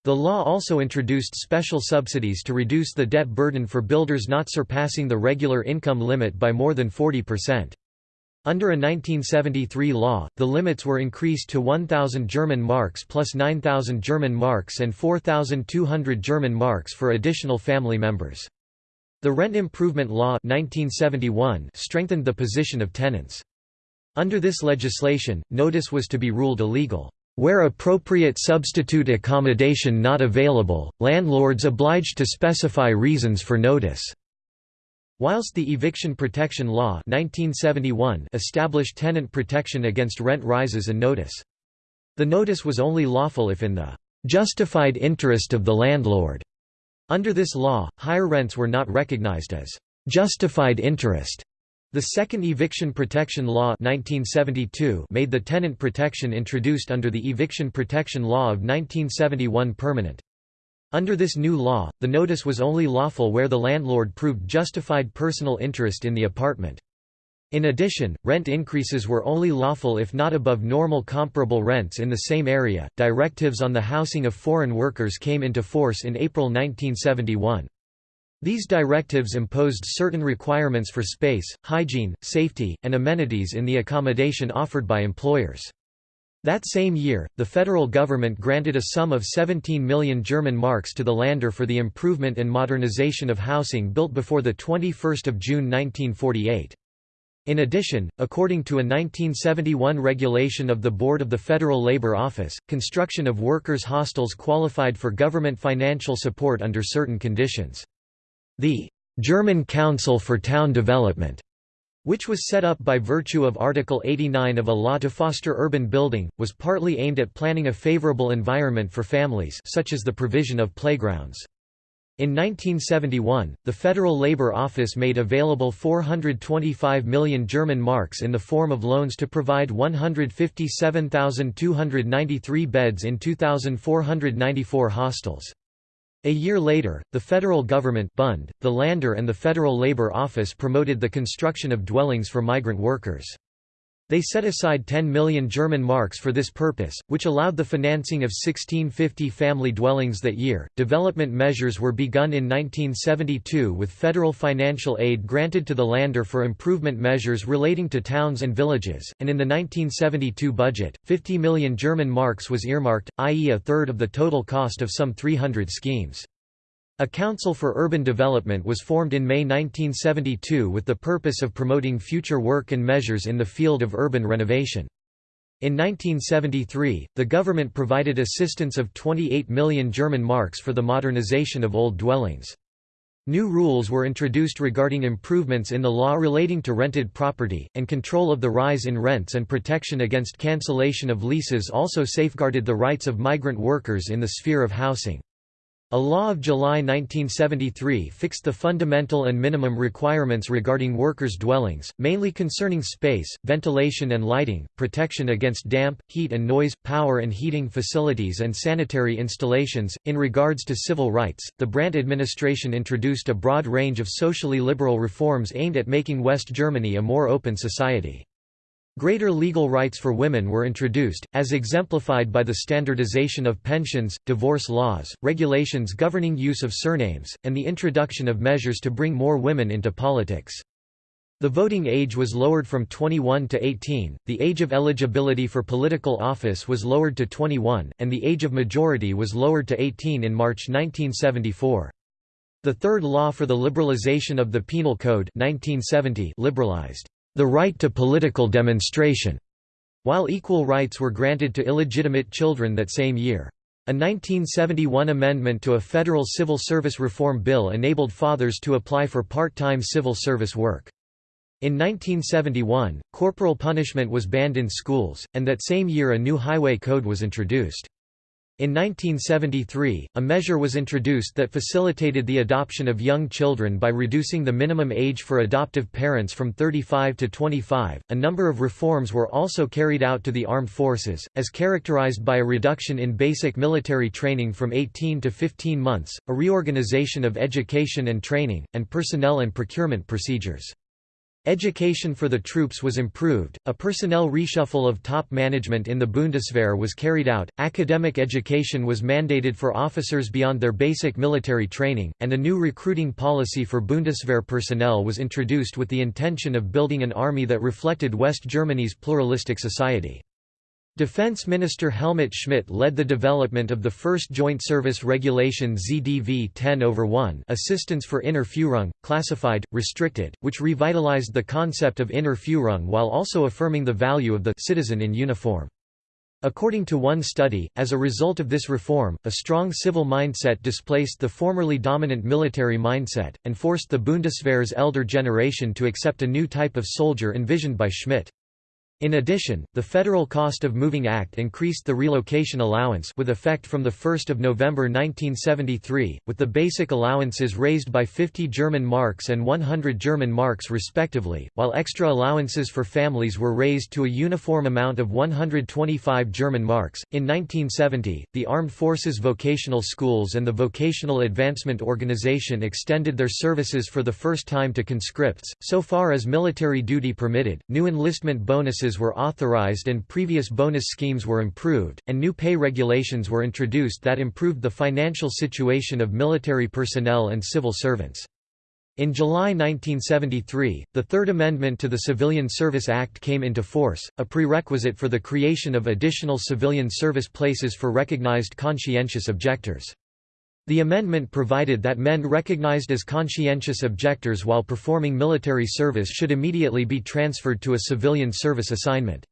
The law also introduced special subsidies to reduce the debt burden for builders not surpassing the regular income limit by more than 40%. Under a 1973 law, the limits were increased to 1,000 German marks plus 9,000 German marks and 4,200 German marks for additional family members. The Rent Improvement Law 1971 strengthened the position of tenants. Under this legislation, notice was to be ruled illegal. Where appropriate substitute accommodation not available, landlords obliged to specify reasons for notice. Whilst the Eviction Protection Law 1971 established tenant protection against rent rises and notice. The notice was only lawful if in the justified interest of the landlord. Under this law, higher rents were not recognized as justified interest the Second Eviction Protection Law 1972 made the tenant protection introduced under the Eviction Protection Law of 1971 permanent. Under this new law, the notice was only lawful where the landlord proved justified personal interest in the apartment. In addition, rent increases were only lawful if not above normal comparable rents in the same area. Directives on the housing of foreign workers came into force in April 1971. These directives imposed certain requirements for space, hygiene, safety, and amenities in the accommodation offered by employers. That same year, the federal government granted a sum of 17 million German marks to the Länder for the improvement and modernization of housing built before 21 June 1948. In addition, according to a 1971 regulation of the Board of the Federal Labor Office, construction of workers' hostels qualified for government financial support under certain conditions. The German Council for Town Development, which was set up by virtue of Article 89 of a law to foster urban building, was partly aimed at planning a favorable environment for families such as the provision of playgrounds. In 1971, the Federal Labor Office made available 425 million German marks in the form of loans to provide 157,293 beds in 2,494 hostels. A year later, the federal government Bund, the Lander and the Federal Labor Office promoted the construction of dwellings for migrant workers. They set aside 10 million German marks for this purpose, which allowed the financing of 1650 family dwellings that year. Development measures were begun in 1972 with federal financial aid granted to the Lander for improvement measures relating to towns and villages, and in the 1972 budget, 50 million German marks was earmarked, i.e., a third of the total cost of some 300 schemes. A Council for Urban Development was formed in May 1972 with the purpose of promoting future work and measures in the field of urban renovation. In 1973, the government provided assistance of 28 million German marks for the modernization of old dwellings. New rules were introduced regarding improvements in the law relating to rented property, and control of the rise in rents and protection against cancellation of leases also safeguarded the rights of migrant workers in the sphere of housing. A law of July 1973 fixed the fundamental and minimum requirements regarding workers' dwellings, mainly concerning space, ventilation and lighting, protection against damp, heat and noise, power and heating facilities and sanitary installations. In regards to civil rights, the Brandt administration introduced a broad range of socially liberal reforms aimed at making West Germany a more open society. Greater legal rights for women were introduced, as exemplified by the standardization of pensions, divorce laws, regulations governing use of surnames, and the introduction of measures to bring more women into politics. The voting age was lowered from 21 to 18, the age of eligibility for political office was lowered to 21, and the age of majority was lowered to 18 in March 1974. The third law for the liberalization of the Penal Code 1970 liberalized the right to political demonstration, while equal rights were granted to illegitimate children that same year. A 1971 amendment to a federal civil service reform bill enabled fathers to apply for part-time civil service work. In 1971, corporal punishment was banned in schools, and that same year a new highway code was introduced. In 1973, a measure was introduced that facilitated the adoption of young children by reducing the minimum age for adoptive parents from 35 to 25. A number of reforms were also carried out to the armed forces, as characterized by a reduction in basic military training from 18 to 15 months, a reorganization of education and training, and personnel and procurement procedures. Education for the troops was improved, a personnel reshuffle of top management in the Bundeswehr was carried out, academic education was mandated for officers beyond their basic military training, and a new recruiting policy for Bundeswehr personnel was introduced with the intention of building an army that reflected West Germany's pluralistic society. Defense Minister Helmut Schmidt led the development of the first Joint Service Regulation ZDV 10 over 1 Assistance for Inner Führung, classified, restricted, which revitalized the concept of inner Führung while also affirming the value of the citizen in uniform. According to one study, as a result of this reform, a strong civil mindset displaced the formerly dominant military mindset, and forced the Bundeswehr's elder generation to accept a new type of soldier envisioned by Schmidt. In addition, the Federal Cost of Moving Act increased the relocation allowance with effect from 1 November 1973, with the basic allowances raised by 50 German marks and 100 German marks respectively, while extra allowances for families were raised to a uniform amount of 125 German marks. In 1970, the Armed Forces Vocational Schools and the Vocational Advancement Organization extended their services for the first time to conscripts, so far as military duty permitted. New enlistment bonuses bonuses were authorized and previous bonus schemes were improved, and new pay regulations were introduced that improved the financial situation of military personnel and civil servants. In July 1973, the Third Amendment to the Civilian Service Act came into force, a prerequisite for the creation of additional civilian service places for recognized conscientious objectors. The amendment provided that men recognized as conscientious objectors while performing military service should immediately be transferred to a civilian service assignment.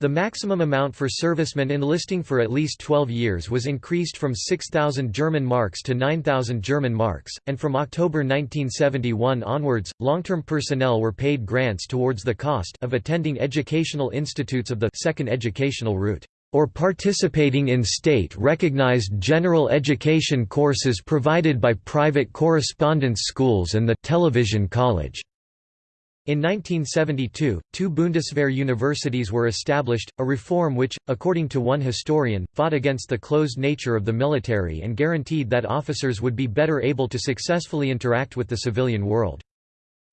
The maximum amount for servicemen enlisting for at least 12 years was increased from 6,000 German marks to 9,000 German marks, and from October 1971 onwards, long-term personnel were paid grants towards the cost of attending educational institutes of the second educational route or participating in state-recognized general education courses provided by private correspondence schools and the television college. In 1972, two Bundeswehr universities were established, a reform which, according to one historian, fought against the closed nature of the military and guaranteed that officers would be better able to successfully interact with the civilian world.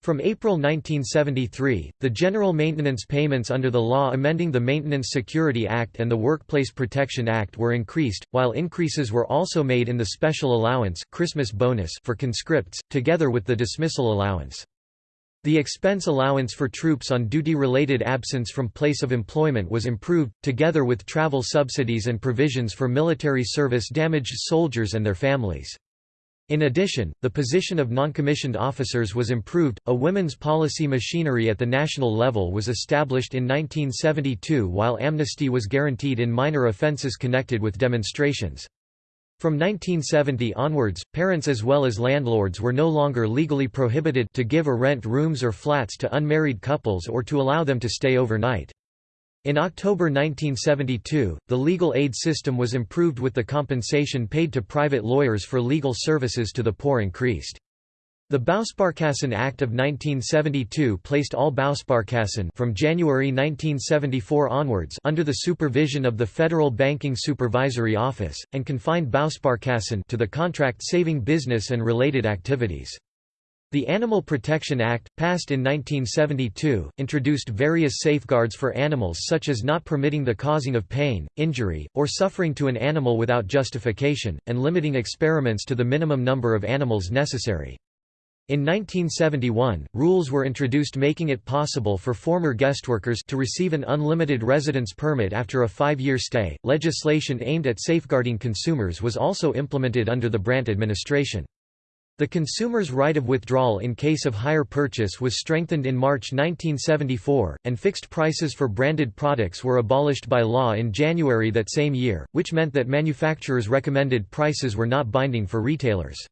From April 1973, the general maintenance payments under the law amending the Maintenance Security Act and the Workplace Protection Act were increased, while increases were also made in the special allowance Christmas bonus for conscripts, together with the dismissal allowance. The expense allowance for troops on duty-related absence from place of employment was improved, together with travel subsidies and provisions for military service damaged soldiers and their families. In addition, the position of noncommissioned officers was improved. A women's policy machinery at the national level was established in 1972 while amnesty was guaranteed in minor offences connected with demonstrations. From 1970 onwards, parents as well as landlords were no longer legally prohibited to give or rent rooms or flats to unmarried couples or to allow them to stay overnight. In October 1972, the legal aid system was improved with the compensation paid to private lawyers for legal services to the poor increased. The Bausparkassen Act of 1972 placed all Bausparkassen from January 1974 onwards under the supervision of the Federal Banking Supervisory Office, and confined Bausparkassen to the contract-saving business and related activities. The Animal Protection Act, passed in 1972, introduced various safeguards for animals such as not permitting the causing of pain, injury, or suffering to an animal without justification, and limiting experiments to the minimum number of animals necessary. In 1971, rules were introduced making it possible for former guest workers to receive an unlimited residence permit after a five-year stay. Legislation aimed at safeguarding consumers was also implemented under the Brandt administration. The consumer's right of withdrawal in case of higher purchase was strengthened in March 1974, and fixed prices for branded products were abolished by law in January that same year, which meant that manufacturers' recommended prices were not binding for retailers.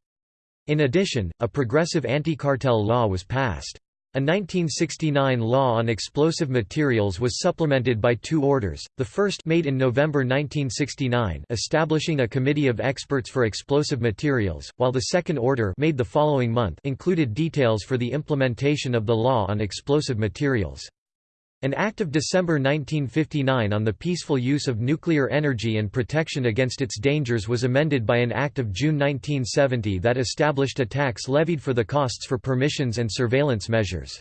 In addition, a progressive anti-cartel law was passed. A 1969 law on explosive materials was supplemented by two orders, the first made in November 1969 establishing a committee of experts for explosive materials, while the second order made the following month included details for the implementation of the law on explosive materials. An Act of December 1959 on the peaceful use of nuclear energy and protection against its dangers was amended by an Act of June 1970 that established a tax levied for the costs for permissions and surveillance measures.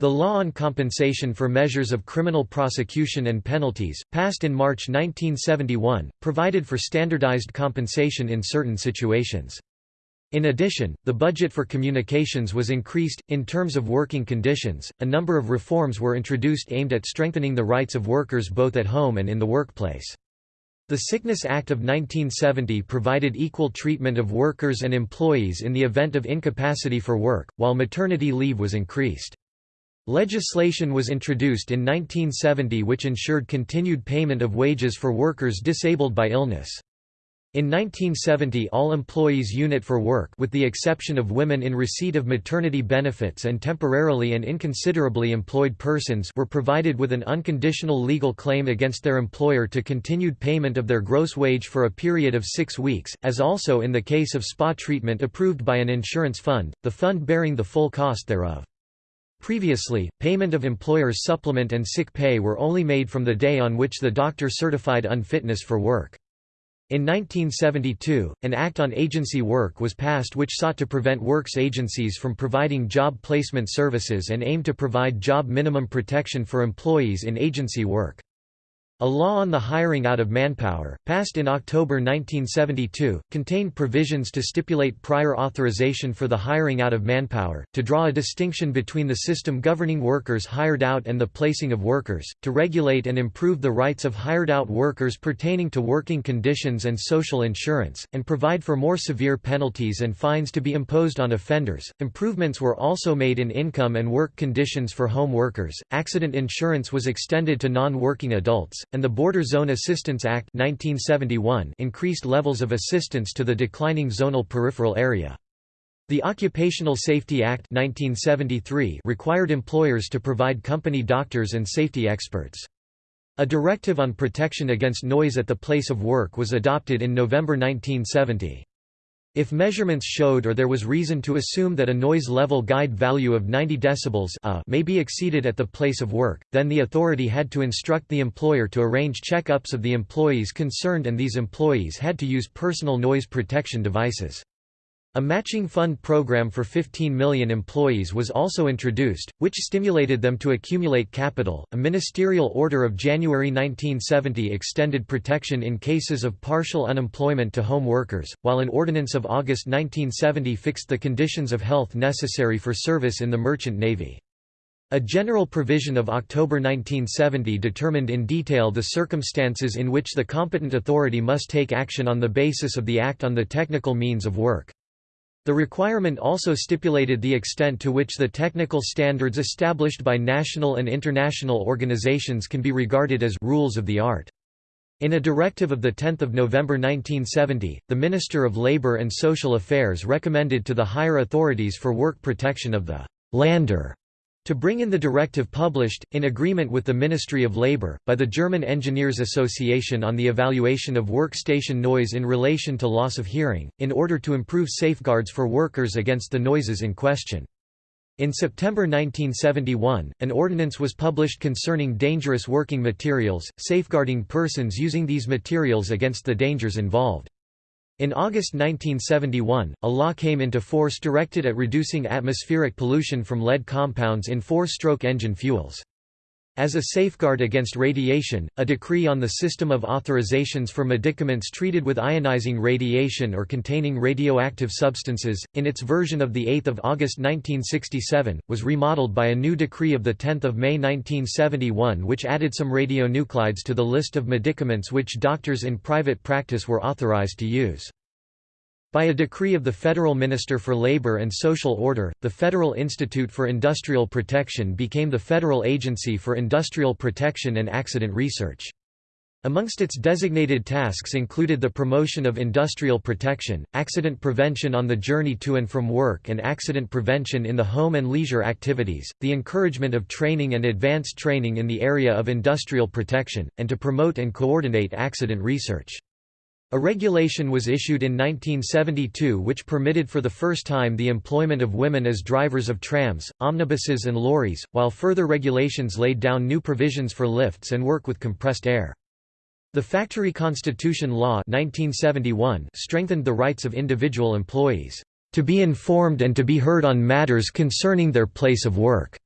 The Law on Compensation for Measures of Criminal Prosecution and Penalties, passed in March 1971, provided for standardized compensation in certain situations. In addition, the budget for communications was increased. In terms of working conditions, a number of reforms were introduced aimed at strengthening the rights of workers both at home and in the workplace. The Sickness Act of 1970 provided equal treatment of workers and employees in the event of incapacity for work, while maternity leave was increased. Legislation was introduced in 1970 which ensured continued payment of wages for workers disabled by illness. In 1970 all employees unit for work with the exception of women in receipt of maternity benefits and temporarily and inconsiderably employed persons were provided with an unconditional legal claim against their employer to continued payment of their gross wage for a period of six weeks, as also in the case of spa treatment approved by an insurance fund, the fund bearing the full cost thereof. Previously, payment of employer's supplement and sick pay were only made from the day on which the doctor certified unfitness for work. In 1972, an Act on Agency Work was passed which sought to prevent works agencies from providing job placement services and aimed to provide job minimum protection for employees in agency work. A law on the hiring out of manpower, passed in October 1972, contained provisions to stipulate prior authorization for the hiring out of manpower, to draw a distinction between the system governing workers hired out and the placing of workers, to regulate and improve the rights of hired out workers pertaining to working conditions and social insurance, and provide for more severe penalties and fines to be imposed on offenders. Improvements were also made in income and work conditions for home workers. Accident insurance was extended to non working adults and the Border Zone Assistance Act 1971 increased levels of assistance to the declining zonal peripheral area. The Occupational Safety Act 1973 required employers to provide company doctors and safety experts. A directive on protection against noise at the place of work was adopted in November 1970. If measurements showed or there was reason to assume that a noise level guide value of 90 decibels a may be exceeded at the place of work, then the authority had to instruct the employer to arrange check-ups of the employees concerned and these employees had to use personal noise protection devices. A matching fund program for 15 million employees was also introduced, which stimulated them to accumulate capital. A ministerial order of January 1970 extended protection in cases of partial unemployment to home workers, while an ordinance of August 1970 fixed the conditions of health necessary for service in the merchant navy. A general provision of October 1970 determined in detail the circumstances in which the competent authority must take action on the basis of the Act on the Technical Means of Work. The requirement also stipulated the extent to which the technical standards established by national and international organizations can be regarded as rules of the art. In a directive of 10 November 1970, the Minister of Labour and Social Affairs recommended to the higher authorities for work protection of the «lander» To bring in the directive published, in agreement with the Ministry of Labour, by the German Engineers Association on the evaluation of workstation noise in relation to loss of hearing, in order to improve safeguards for workers against the noises in question. In September 1971, an ordinance was published concerning dangerous working materials, safeguarding persons using these materials against the dangers involved. In August 1971, a law came into force directed at reducing atmospheric pollution from lead compounds in four-stroke engine fuels. As a safeguard against radiation, a decree on the system of authorizations for medicaments treated with ionizing radiation or containing radioactive substances, in its version of 8 August 1967, was remodeled by a new decree of 10 May 1971 which added some radionuclides to the list of medicaments which doctors in private practice were authorized to use. By a decree of the Federal Minister for Labor and Social Order, the Federal Institute for Industrial Protection became the Federal Agency for Industrial Protection and Accident Research. Amongst its designated tasks included the promotion of industrial protection, accident prevention on the journey to and from work and accident prevention in the home and leisure activities, the encouragement of training and advanced training in the area of industrial protection, and to promote and coordinate accident research. A regulation was issued in 1972 which permitted for the first time the employment of women as drivers of trams, omnibuses and lorries, while further regulations laid down new provisions for lifts and work with compressed air. The Factory Constitution Law 1971 strengthened the rights of individual employees, "...to be informed and to be heard on matters concerning their place of work."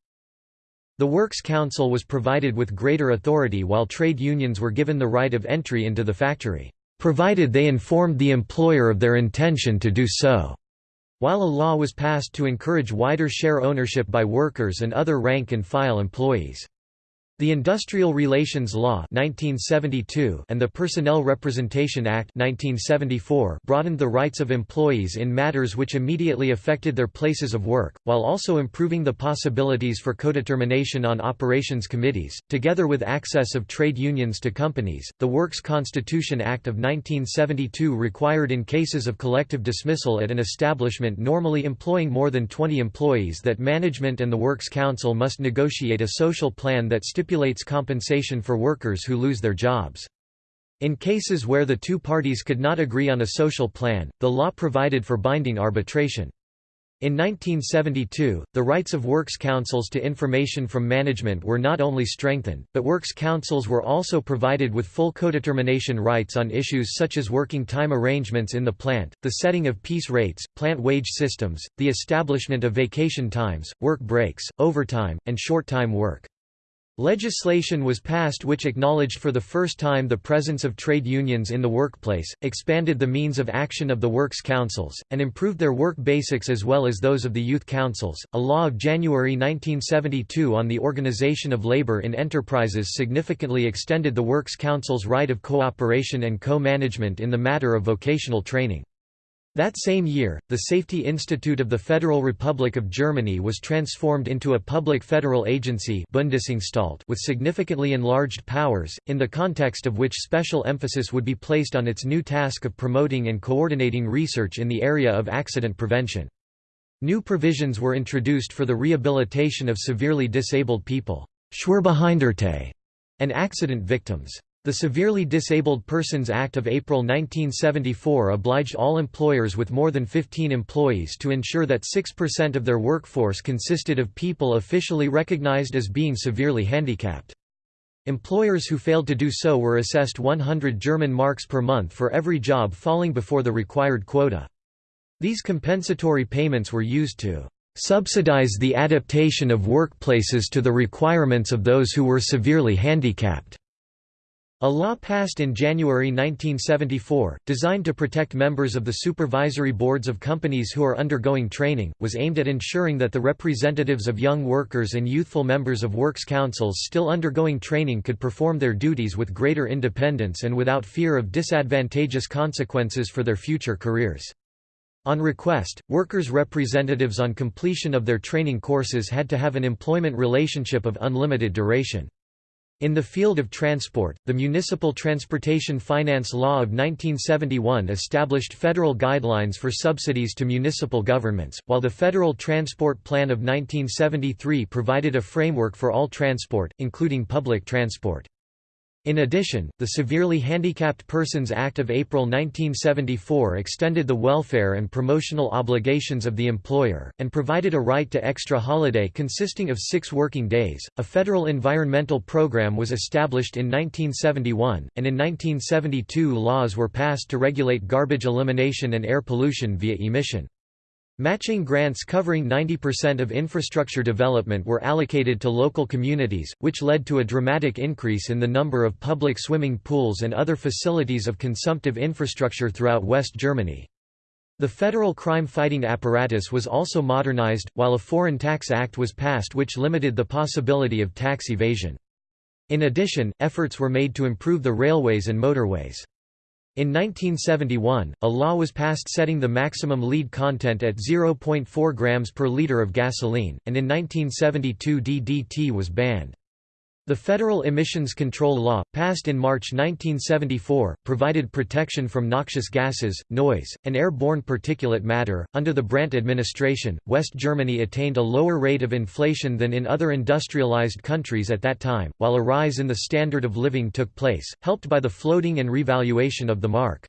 The Works Council was provided with greater authority while trade unions were given the right of entry into the factory provided they informed the employer of their intention to do so. While a law was passed to encourage wider share ownership by workers and other rank-and-file employees. The Industrial Relations Law 1972 and the Personnel Representation Act 1974 broadened the rights of employees in matters which immediately affected their places of work, while also improving the possibilities for codetermination on operations committees. Together with access of trade unions to companies, the Works Constitution Act of 1972 required in cases of collective dismissal at an establishment normally employing more than 20 employees that management and the Works Council must negotiate a social plan that stipulates stipulates compensation for workers who lose their jobs. In cases where the two parties could not agree on a social plan, the law provided for binding arbitration. In 1972, the rights of works councils to information from management were not only strengthened, but works councils were also provided with full codetermination rights on issues such as working time arrangements in the plant, the setting of piece rates, plant wage systems, the establishment of vacation times, work breaks, overtime, and short-time work. Legislation was passed which acknowledged for the first time the presence of trade unions in the workplace, expanded the means of action of the works councils, and improved their work basics as well as those of the youth councils. A law of January 1972 on the organization of labor in enterprises significantly extended the works council's right of cooperation and co-management in the matter of vocational training. That same year, the Safety Institute of the Federal Republic of Germany was transformed into a public federal agency with significantly enlarged powers, in the context of which special emphasis would be placed on its new task of promoting and coordinating research in the area of accident prevention. New provisions were introduced for the rehabilitation of severely disabled people and accident victims. The Severely Disabled Persons Act of April 1974 obliged all employers with more than 15 employees to ensure that 6% of their workforce consisted of people officially recognized as being severely handicapped. Employers who failed to do so were assessed 100 German marks per month for every job falling before the required quota. These compensatory payments were used to subsidize the adaptation of workplaces to the requirements of those who were severely handicapped. A law passed in January 1974, designed to protect members of the supervisory boards of companies who are undergoing training, was aimed at ensuring that the representatives of young workers and youthful members of works councils still undergoing training could perform their duties with greater independence and without fear of disadvantageous consequences for their future careers. On request, workers' representatives on completion of their training courses had to have an employment relationship of unlimited duration. In the field of transport, the Municipal Transportation Finance Law of 1971 established federal guidelines for subsidies to municipal governments, while the Federal Transport Plan of 1973 provided a framework for all transport, including public transport. In addition, the Severely Handicapped Persons Act of April 1974 extended the welfare and promotional obligations of the employer, and provided a right to extra holiday consisting of six working days. A federal environmental program was established in 1971, and in 1972 laws were passed to regulate garbage elimination and air pollution via emission. Matching grants covering 90% of infrastructure development were allocated to local communities, which led to a dramatic increase in the number of public swimming pools and other facilities of consumptive infrastructure throughout West Germany. The federal crime-fighting apparatus was also modernized, while a Foreign Tax Act was passed which limited the possibility of tax evasion. In addition, efforts were made to improve the railways and motorways. In 1971, a law was passed setting the maximum lead content at 0.4 grams per liter of gasoline, and in 1972 DDT was banned. The Federal Emissions Control Law, passed in March 1974, provided protection from noxious gases, noise, and airborne particulate matter. Under the Brandt administration, West Germany attained a lower rate of inflation than in other industrialized countries at that time, while a rise in the standard of living took place, helped by the floating and revaluation of the mark.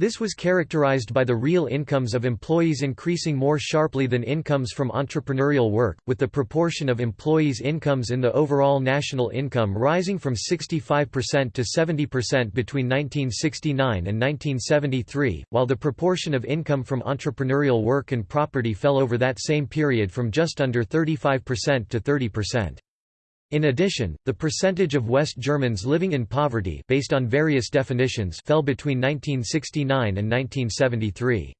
This was characterized by the real incomes of employees increasing more sharply than incomes from entrepreneurial work, with the proportion of employees' incomes in the overall national income rising from 65% to 70% between 1969 and 1973, while the proportion of income from entrepreneurial work and property fell over that same period from just under 35% to 30%. In addition, the percentage of West Germans living in poverty based on various definitions fell between 1969 and 1973.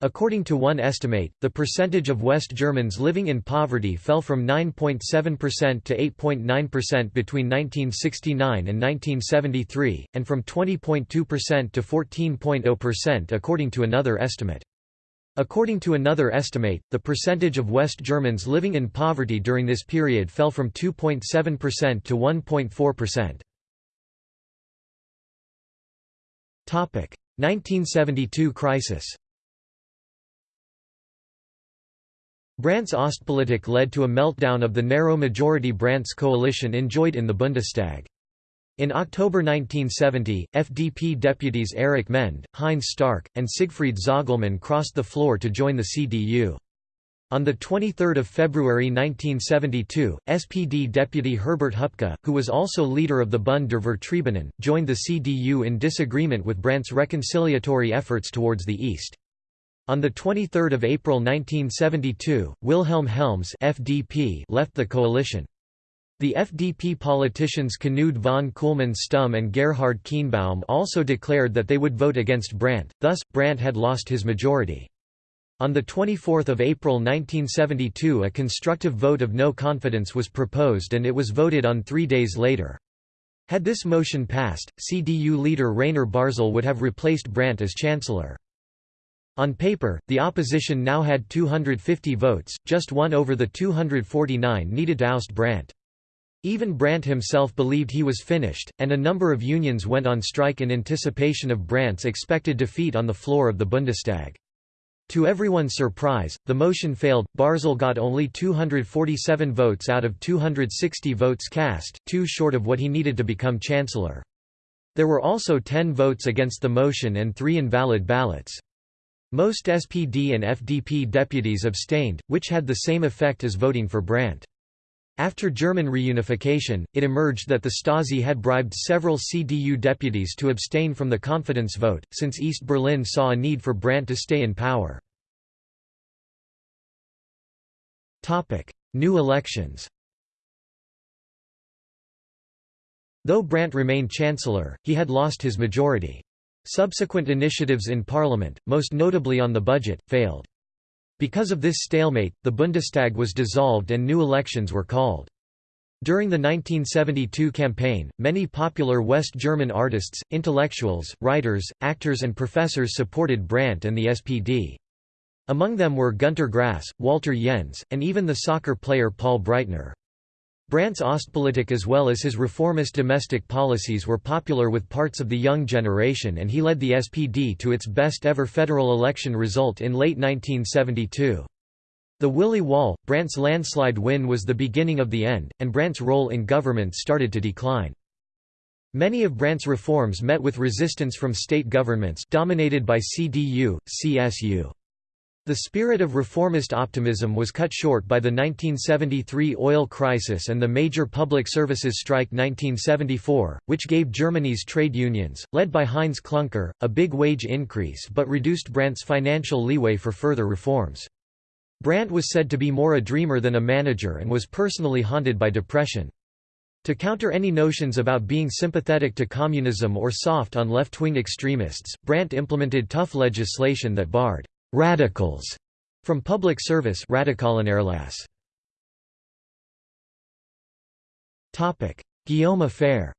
According to one estimate, the percentage of West Germans living in poverty fell from 9.7% to 8.9% between 1969 and 1973, and from 20.2% to 14.0% according to another estimate. According to another estimate, the percentage of West Germans living in poverty during this period fell from 2.7% to 1.4%. 1972 crisis Brandt's Ostpolitik led to a meltdown of the narrow majority Brandt's coalition enjoyed in the Bundestag. In October 1970, FDP deputies Erich Mende, Heinz Starke, and Siegfried Zoglmann crossed the floor to join the CDU. On 23 February 1972, SPD deputy Herbert Hupka, who was also leader of the Bund der Vertriebenen, joined the CDU in disagreement with Brandt's reconciliatory efforts towards the East. On 23 April 1972, Wilhelm Helms FDP left the coalition. The FDP politicians Knut von Kühlmann-Stumm and Gerhard Kienbaum also declared that they would vote against Brandt, thus, Brandt had lost his majority. On 24 April 1972 a constructive vote of no confidence was proposed and it was voted on three days later. Had this motion passed, CDU leader Rainer Barzel would have replaced Brandt as chancellor. On paper, the opposition now had 250 votes, just one over the 249 needed to oust Brandt. Even Brandt himself believed he was finished, and a number of unions went on strike in anticipation of Brandt's expected defeat on the floor of the Bundestag. To everyone's surprise, the motion failed. Barzel got only 247 votes out of 260 votes cast, too short of what he needed to become chancellor. There were also 10 votes against the motion and three invalid ballots. Most SPD and FDP deputies abstained, which had the same effect as voting for Brandt. After German reunification, it emerged that the Stasi had bribed several CDU deputies to abstain from the confidence vote, since East Berlin saw a need for Brandt to stay in power. New elections Though Brandt remained chancellor, he had lost his majority. Subsequent initiatives in parliament, most notably on the budget, failed. Because of this stalemate, the Bundestag was dissolved and new elections were called. During the 1972 campaign, many popular West German artists, intellectuals, writers, actors and professors supported Brandt and the SPD. Among them were Günter Grass, Walter Jens, and even the soccer player Paul Breitner. Brandt's Ostpolitik as well as his reformist domestic policies were popular with parts of the young generation and he led the SPD to its best ever federal election result in late 1972. The Willy Wahl, Brandt's landslide win was the beginning of the end, and Brandt's role in government started to decline. Many of Brandt's reforms met with resistance from state governments dominated by CDU, CSU. The spirit of reformist optimism was cut short by the 1973 oil crisis and the major public services strike 1974, which gave Germany's trade unions, led by Heinz Kluncker, a big wage increase but reduced Brandt's financial leeway for further reforms. Brandt was said to be more a dreamer than a manager and was personally haunted by depression. To counter any notions about being sympathetic to communism or soft on left-wing extremists, Brandt implemented tough legislation that barred radicals from public service Topic: Guillaume affair.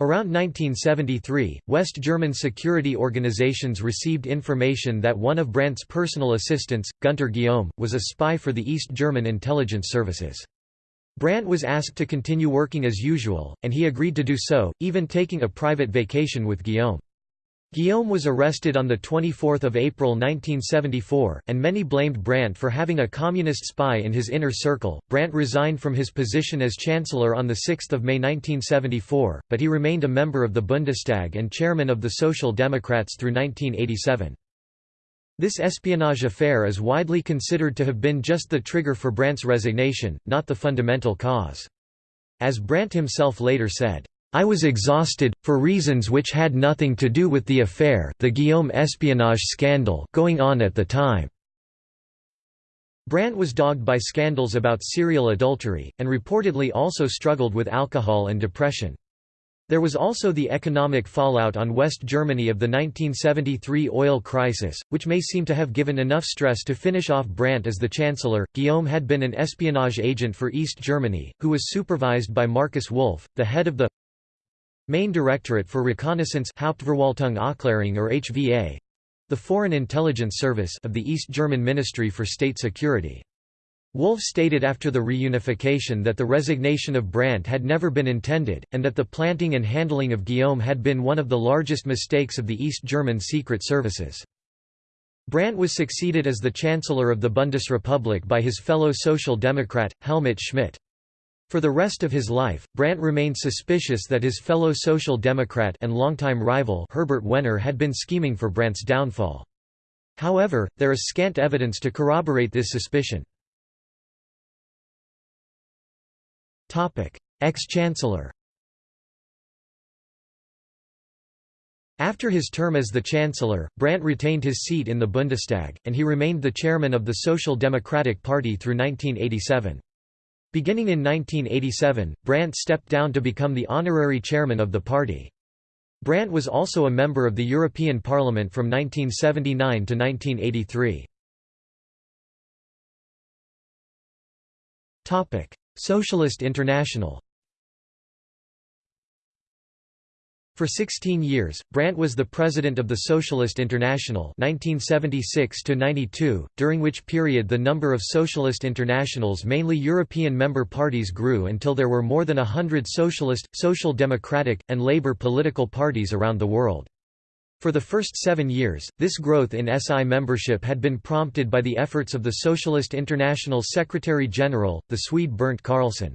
Around 1973, West German security organizations received information that one of Brandt's personal assistants, Gunter Guillaume, was a spy for the East German intelligence services. Brandt was asked to continue working as usual, and he agreed to do so, even taking a private vacation with Guillaume. Guillaume was arrested on 24 April 1974, and many blamed Brandt for having a communist spy in his inner circle. Brandt resigned from his position as Chancellor on 6 May 1974, but he remained a member of the Bundestag and chairman of the Social Democrats through 1987. This espionage affair is widely considered to have been just the trigger for Brandt's resignation, not the fundamental cause. As Brandt himself later said, I was exhausted, for reasons which had nothing to do with the affair the Guillaume espionage scandal going on at the time. Brandt was dogged by scandals about serial adultery, and reportedly also struggled with alcohol and depression. There was also the economic fallout on West Germany of the 1973 oil crisis, which may seem to have given enough stress to finish off Brandt as the chancellor. Guillaume had been an espionage agent for East Germany, who was supervised by Markus Wolf, the head of the Main Directorate for Reconnaissance Hauptverwaltung Aufklärung or HVA, the Foreign Intelligence Service of the East German Ministry for State Security. Wolf stated after the reunification that the resignation of Brandt had never been intended, and that the planting and handling of Guillaume had been one of the largest mistakes of the East German secret services. Brandt was succeeded as the Chancellor of the Bundesrepublik by his fellow Social Democrat, Helmut Schmidt. For the rest of his life, Brandt remained suspicious that his fellow Social Democrat and longtime rival Herbert Wehner had been scheming for Brandt's downfall. However, there is scant evidence to corroborate this suspicion. Ex-Chancellor After his term as the Chancellor, Brandt retained his seat in the Bundestag, and he remained the chairman of the Social Democratic Party through 1987. Beginning in 1987, Brandt stepped down to become the honorary chairman of the party. Brandt was also a member of the European Parliament from 1979 to 1983. Socialist International For 16 years, Brandt was the president of the Socialist International 1976 during which period the number of Socialist Internationals mainly European member parties grew until there were more than a hundred socialist, social democratic, and labor political parties around the world. For the first seven years, this growth in SI membership had been prompted by the efforts of the Socialist International Secretary-General, the Swede Bernt Carlsson.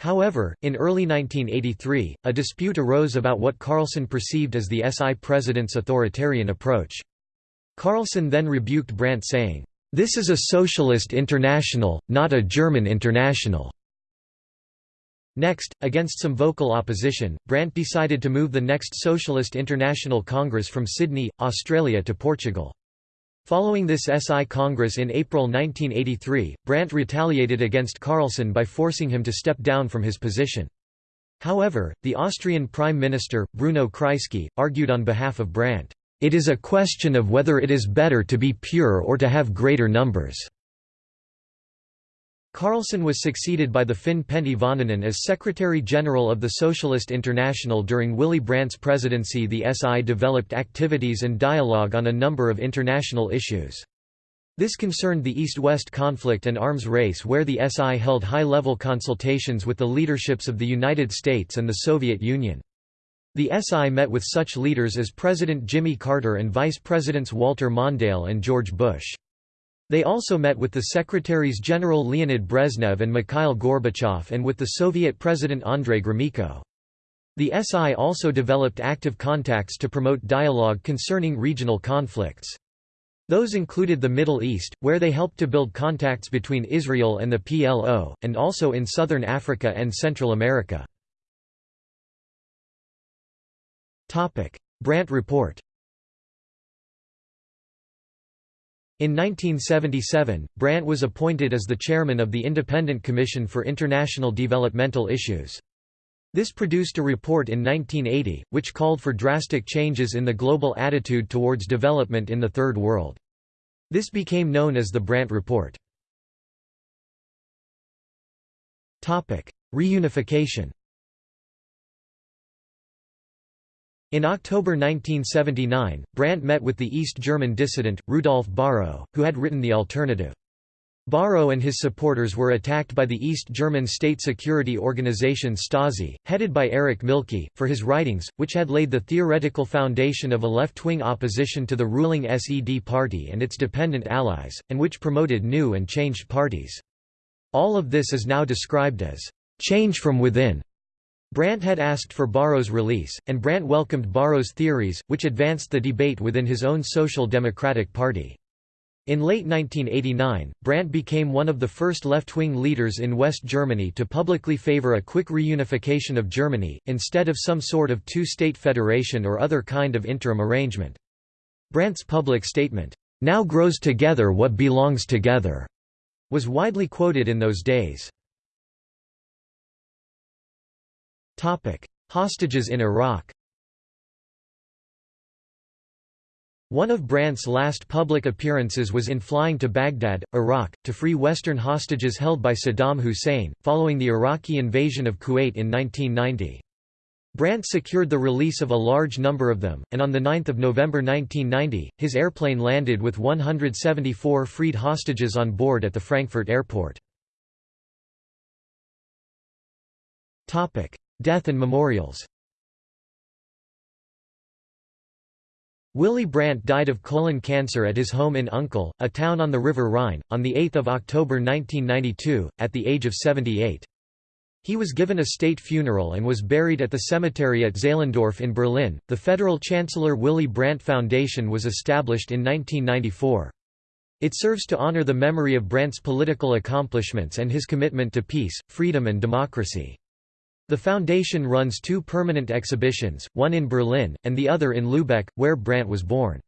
However, in early 1983, a dispute arose about what Carlsson perceived as the SI president's authoritarian approach. Carlsson then rebuked Brandt saying, "'This is a socialist international, not a German international." Next, against some vocal opposition, Brandt decided to move the next Socialist International Congress from Sydney, Australia to Portugal. Following this SI Congress in April 1983, Brandt retaliated against Carlsson by forcing him to step down from his position. However, the Austrian Prime Minister, Bruno Kreisky, argued on behalf of Brandt, "...it is a question of whether it is better to be pure or to have greater numbers." Carlsson was succeeded by the Finn Pentti Vaananen as Secretary-General of the Socialist International during Willy Brandt's presidency the SI developed activities and dialogue on a number of international issues. This concerned the East-West conflict and arms race where the SI held high-level consultations with the leaderships of the United States and the Soviet Union. The SI met with such leaders as President Jimmy Carter and Vice Presidents Walter Mondale and George Bush. They also met with the Secretaries-General Leonid Brezhnev and Mikhail Gorbachev and with the Soviet President Andrei Gromyko. The SI also developed active contacts to promote dialogue concerning regional conflicts. Those included the Middle East, where they helped to build contacts between Israel and the PLO, and also in southern Africa and Central America. Brandt Report In 1977, Brandt was appointed as the chairman of the Independent Commission for International Developmental Issues. This produced a report in 1980, which called for drastic changes in the global attitude towards development in the Third World. This became known as the Brandt Report. Reunification In October 1979, Brandt met with the East German dissident, Rudolf Bahro, who had written The Alternative. Barrow and his supporters were attacked by the East German state security organization Stasi, headed by Erich Mielke, for his writings, which had laid the theoretical foundation of a left-wing opposition to the ruling SED party and its dependent allies, and which promoted new and changed parties. All of this is now described as change from within, Brandt had asked for Bahro's release, and Brandt welcomed Bahro's theories, which advanced the debate within his own Social Democratic Party. In late 1989, Brandt became one of the first left-wing leaders in West Germany to publicly favor a quick reunification of Germany, instead of some sort of two-state federation or other kind of interim arrangement. Brandt's public statement, "'Now grows together what belongs together' was widely quoted in those days. Hostages in Iraq One of Brandt's last public appearances was in flying to Baghdad, Iraq, to free Western hostages held by Saddam Hussein, following the Iraqi invasion of Kuwait in 1990. Brandt secured the release of a large number of them, and on 9 November 1990, his airplane landed with 174 freed hostages on board at the Frankfurt airport. Death and memorials Willy Brandt died of colon cancer at his home in Unkel, a town on the River Rhine, on 8 October 1992, at the age of 78. He was given a state funeral and was buried at the cemetery at Zehlendorf in Berlin. The Federal Chancellor Willy Brandt Foundation was established in 1994. It serves to honor the memory of Brandt's political accomplishments and his commitment to peace, freedom and democracy. The foundation runs two permanent exhibitions, one in Berlin, and the other in Lübeck, where Brandt was born.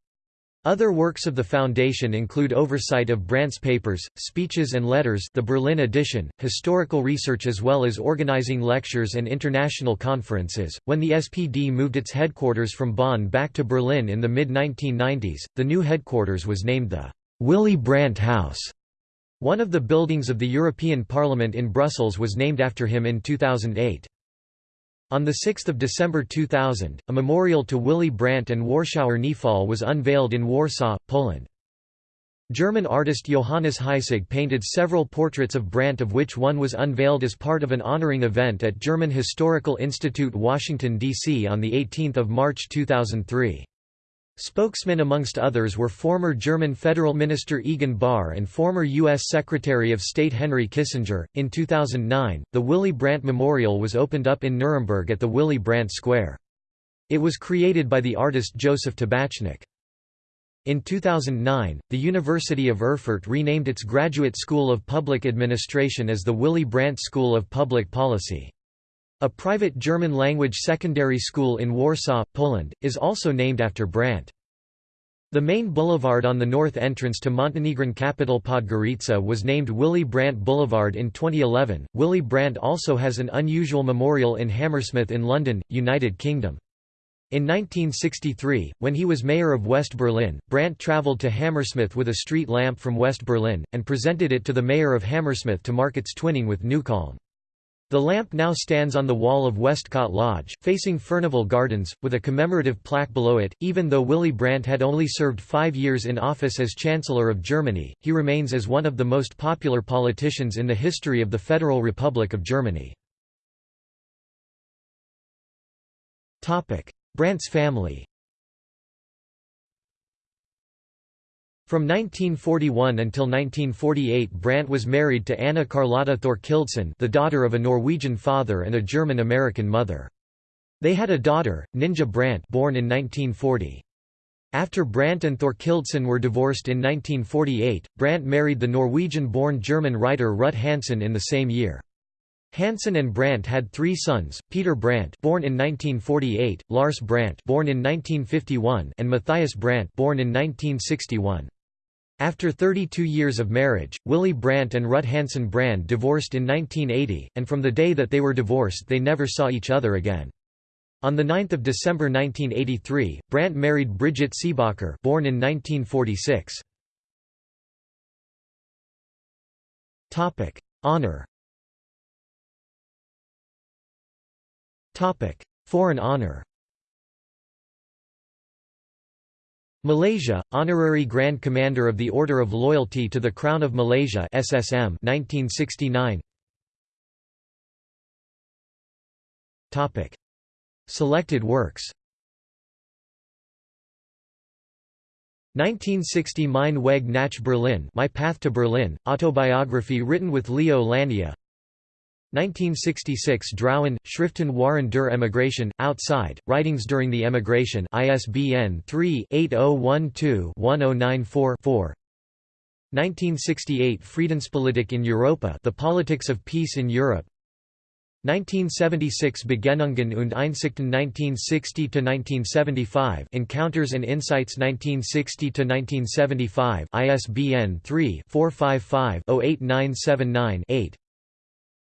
Other works of the foundation include oversight of Brandt's papers, speeches and letters the Berlin edition, historical research as well as organizing lectures and international conferences. When the SPD moved its headquarters from Bonn back to Berlin in the mid-1990s, the new headquarters was named the Willy Brandt House. One of the buildings of the European Parliament in Brussels was named after him in 2008. On 6 December 2000, a memorial to Willy Brandt and Warschauer Kniefall was unveiled in Warsaw, Poland. German artist Johannes Heissig painted several portraits of Brandt of which one was unveiled as part of an honoring event at German Historical Institute Washington, D.C. on 18 March 2003. Spokesmen amongst others were former German Federal Minister Egon Bahr and former U.S. Secretary of State Henry Kissinger. In 2009, the Willy Brandt Memorial was opened up in Nuremberg at the Willy Brandt Square. It was created by the artist Joseph Tabachnik. In 2009, the University of Erfurt renamed its Graduate School of Public Administration as the Willy Brandt School of Public Policy. A private German-language secondary school in Warsaw, Poland, is also named after Brandt. The main boulevard on the north entrance to Montenegrin capital Podgorica was named Willy Brandt Boulevard in 2011. Willy Brandt also has an unusual memorial in Hammersmith in London, United Kingdom. In 1963, when he was mayor of West Berlin, Brandt travelled to Hammersmith with a street lamp from West Berlin, and presented it to the mayor of Hammersmith to mark its twinning with Neukölln. The lamp now stands on the wall of Westcott Lodge, facing Furnival Gardens, with a commemorative plaque below it. Even though Willy Brandt had only served five years in office as Chancellor of Germany, he remains as one of the most popular politicians in the history of the Federal Republic of Germany. Brandt's family From 1941 until 1948 Brandt was married to Anna Carlotta Thorkildsen the daughter of a Norwegian father and a German-American mother. They had a daughter, Ninja Brandt born in 1940. After Brandt and Thorkildsen were divorced in 1948, Brandt married the Norwegian-born German writer Ruth Hansen in the same year. Hansen and Brandt had three sons, Peter Brandt born in 1948, Lars Brandt born in 1951 and Matthias Brandt born in 1961. After 32 years of marriage, Willy Brandt and Rut Hansen Brandt divorced in 1980, and from the day that they were divorced they never saw each other again. On 9 December 1983, Brandt married Brigitte Seebacher born in 1946. Honour Foreign honour Malaysia, Honorary Grand Commander of the Order of Loyalty to the Crown of Malaysia SSM 1969 Topic. Selected works. 1960 Mein Weg nach Berlin My Path to Berlin, autobiography written with Leo Lania 1966 Draußen, Schriften waren der Emigration, Outside, Writings During the Emigration ISBN 3-8012-1094-4 1968 Friedenspolitik in Europa The Politics of Peace in Europe. 1976 Begegnungen und Einsichten 1960–1975 Encounters and Insights 1960–1975 ISBN 3-455-08979-8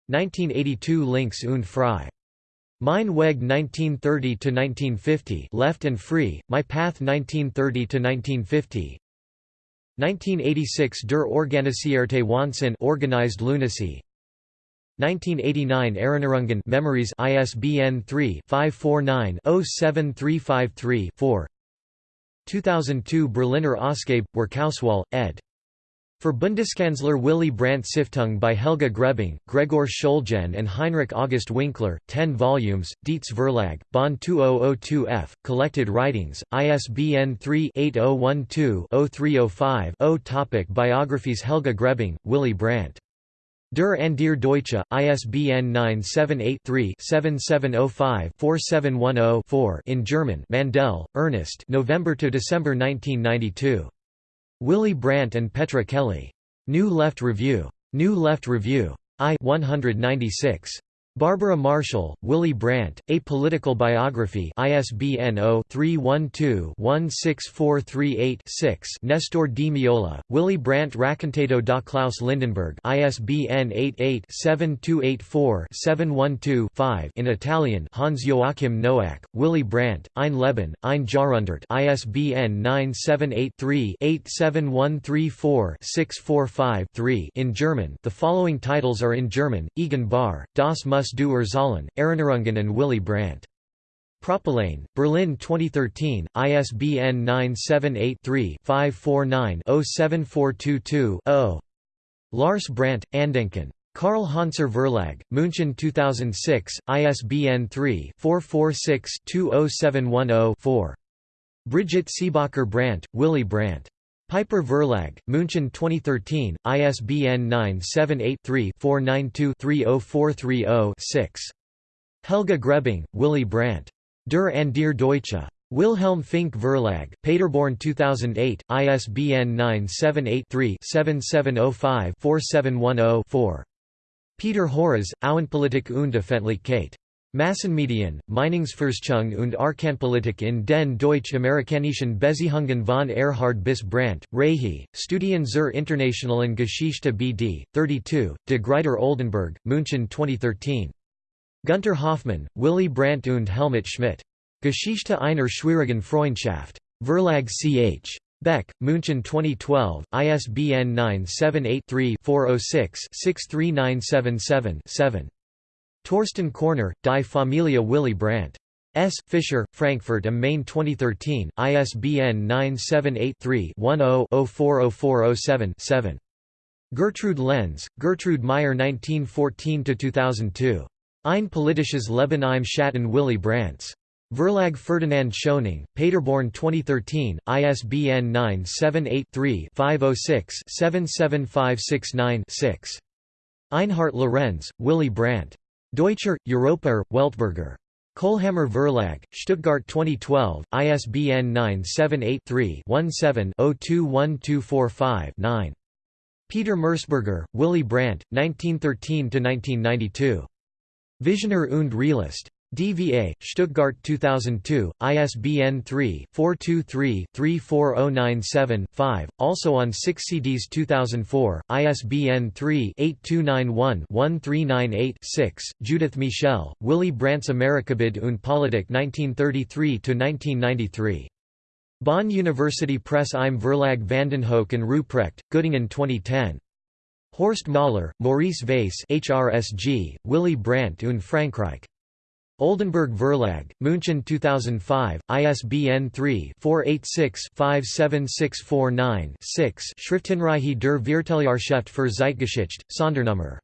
1982 Links und Frei. Mein Weg 1930–1950 Left and Free, My Path 1930–1950 1986 Der Organisierte Wahnsinn Organized Lunacy 1989 Erinnerungen Memories ISBN 3-549-07353-4 2002 Berliner Ausgabe, Werkauswahl, ed. For Bundeskanzler Willy Brandt Stiftung by Helga Grebing, Gregor Schöllgen and Heinrich August Winkler, 10 volumes, Dietz Verlag, Bonn 2002f, Collected Writings, ISBN 3-8012-0305-0 Topic Biographies Helga Grebing, Willy Brandt. Der Andere Deutsche, ISBN 978-3-7705-4710-4 in German Mandel, Ernest November–December 1992. Willy Brandt and Petra Kelly. New Left Review. New Left Review. I 196. Barbara Marshall, Willy Brandt, A Political Biography ISBN 0-312-16438-6 Nestor di Meola, Willy Brandt Raccontato da Klaus Lindenberg ISBN 88-7284-712-5 in Italian Hans Joachim Noack, Willy Brandt, Ein Leben, ein Jahrhundert ISBN 978-3-87134-645-3 in German the following titles are in German, Egon Bahr, Das Muss Das du Erinnerungen and Willy Brandt. Propyläen, Berlin 2013, ISBN 978-3-549-07422-0. Lars Brandt, Andenken. Carl Hanser Verlag, München 2006, ISBN 3-446-20710-4. Brigitte Seebacher Brandt, Willy Brandt. Piper Verlag, München 2013, ISBN 978-3-492-30430-6. Helga Grebing, Willy Brandt. Der Andere Deutsche. Wilhelm Fink Verlag, Paderborn 2008, ISBN 978-3-7705-4710-4. Peter Hoeres, Außenpolitik und Öffentlichkeit. Massenmedien, Meinungsforschung und Arkanpolitik in den deutsch-amerikanischen Beziehungen von Erhard bis Brandt, Rehi, Studien zur internationalen Geschichte BD, 32, de Gruyter Oldenbourg, München 2013. Gunter Hoffmann, Willy Brandt und Helmut Schmidt. Geschichte einer schwierigen Freundschaft. Verlag ch. Beck, München 2012, ISBN 978-3-406-63977-7. Torsten Korner, Die Familie Willy Brandt. S. Fischer, Frankfurt am Main 2013, ISBN 978-3-10-040407-7. Gertrude Lenz, Gertrude Meyer 1914–2002. Ein politisches Leben im Schatten Willy Brandts. Verlag Ferdinand Schöningh, Paderborn 2013, ISBN 978-3-506-77569-6. Einhard Lorenz, Willy Brandt. Deutscher, Europäer, Weltbürger. Kohlhammer Verlag, Stuttgart 2012, ISBN 978-3-17-021245-9. Peter Merseburger, Willy Brandt, 1913–1992. Visionär und Realist. DVA, Stuttgart 2002, ISBN 3-423-34097-5, also on 6 CDs 2004, ISBN 3-8291-1398-6, Judith Michel, Willy Brandt's Amerikabild und Politik 1933–1993. Bonn University Press im Verlag Vandenhoeck and Ruprecht, Göttingen 2010. Horst Möller, Maurice Vaïsse HRSG, Willy Brandt und Frankreich. Oldenbourg Verlag, München 2005, ISBN 3-486-57649-6 Schriftenreihe der Vierteljahrschrift für Zeitgeschichte, Sondernummer.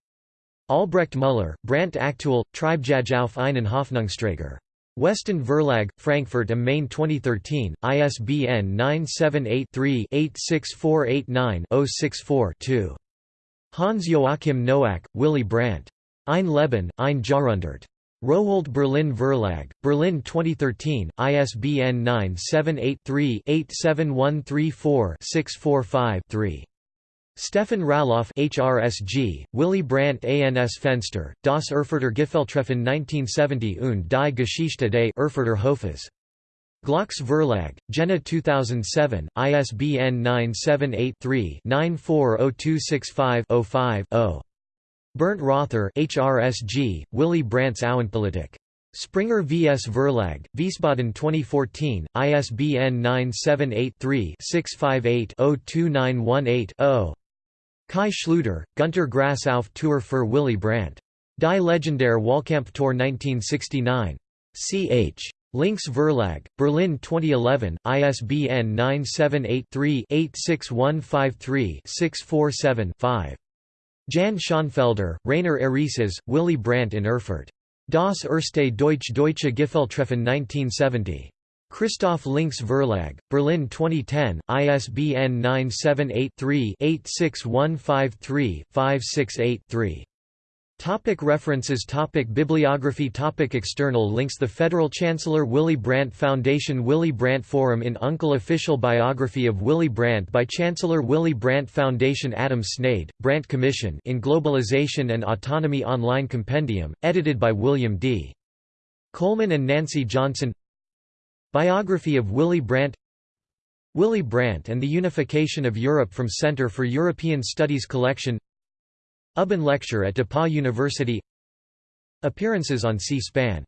Albrecht Müller, Brandt aktuell, Treibjagd auf einen Hoffnungsträger. Westend Verlag, Frankfurt am Main 2013, ISBN 978-3-86489-064-2. Hans Joachim Noack, Willy Brandt. Ein Leben, ein Jahrhundert. Rowohlt Berlin Verlag, Berlin 2013, ISBN 978-3-87134-645-3. Stefan Raloff HRSG, Willy Brandt ANS Fenster, Das Erfurter Gipfeltreffen 1970 und die Geschichte des Erfurter Hofes. Glaux Verlag, Jena 2007, ISBN 978-3-940265-05-0. Bernd Rother HRSG, Willy Brandt's Außenpolitik. Springer vs Verlag, Wiesbaden 2014, ISBN 978-3-658-02918-0. Kai Schluter, Gunter Grass auf Tour für Willy Brandt. Die legendäre Wahlkampftour 1969. Ch. Links Verlag, Berlin 2011, ISBN 978-3-86153-647-5. Jan Schonfelder, Rainer Erices, Willy Brandt in Erfurt. Das erste Deutsch Deutsche Gipfeltreffen 1970. Christoph Links Verlag, Berlin 2010, ISBN 978 3 86153 568 3. Topic references. Topic Bibliography. Topic External links. The Federal Chancellor Willy Brandt Foundation. Willy Brandt Forum in Unkel Official Biography of Willy Brandt by Chancellor Willy Brandt Foundation. Adam Sneyd, Brandt Commission in Globalization and Autonomy Online Compendium, edited by William D. Coleman and Nancy Johnson. Biography of Willy Brandt. Willy Brandt and the Unification of Europe from Center for European Studies Collection Ubben Lecture at DePauw University. Appearances on C-SPAN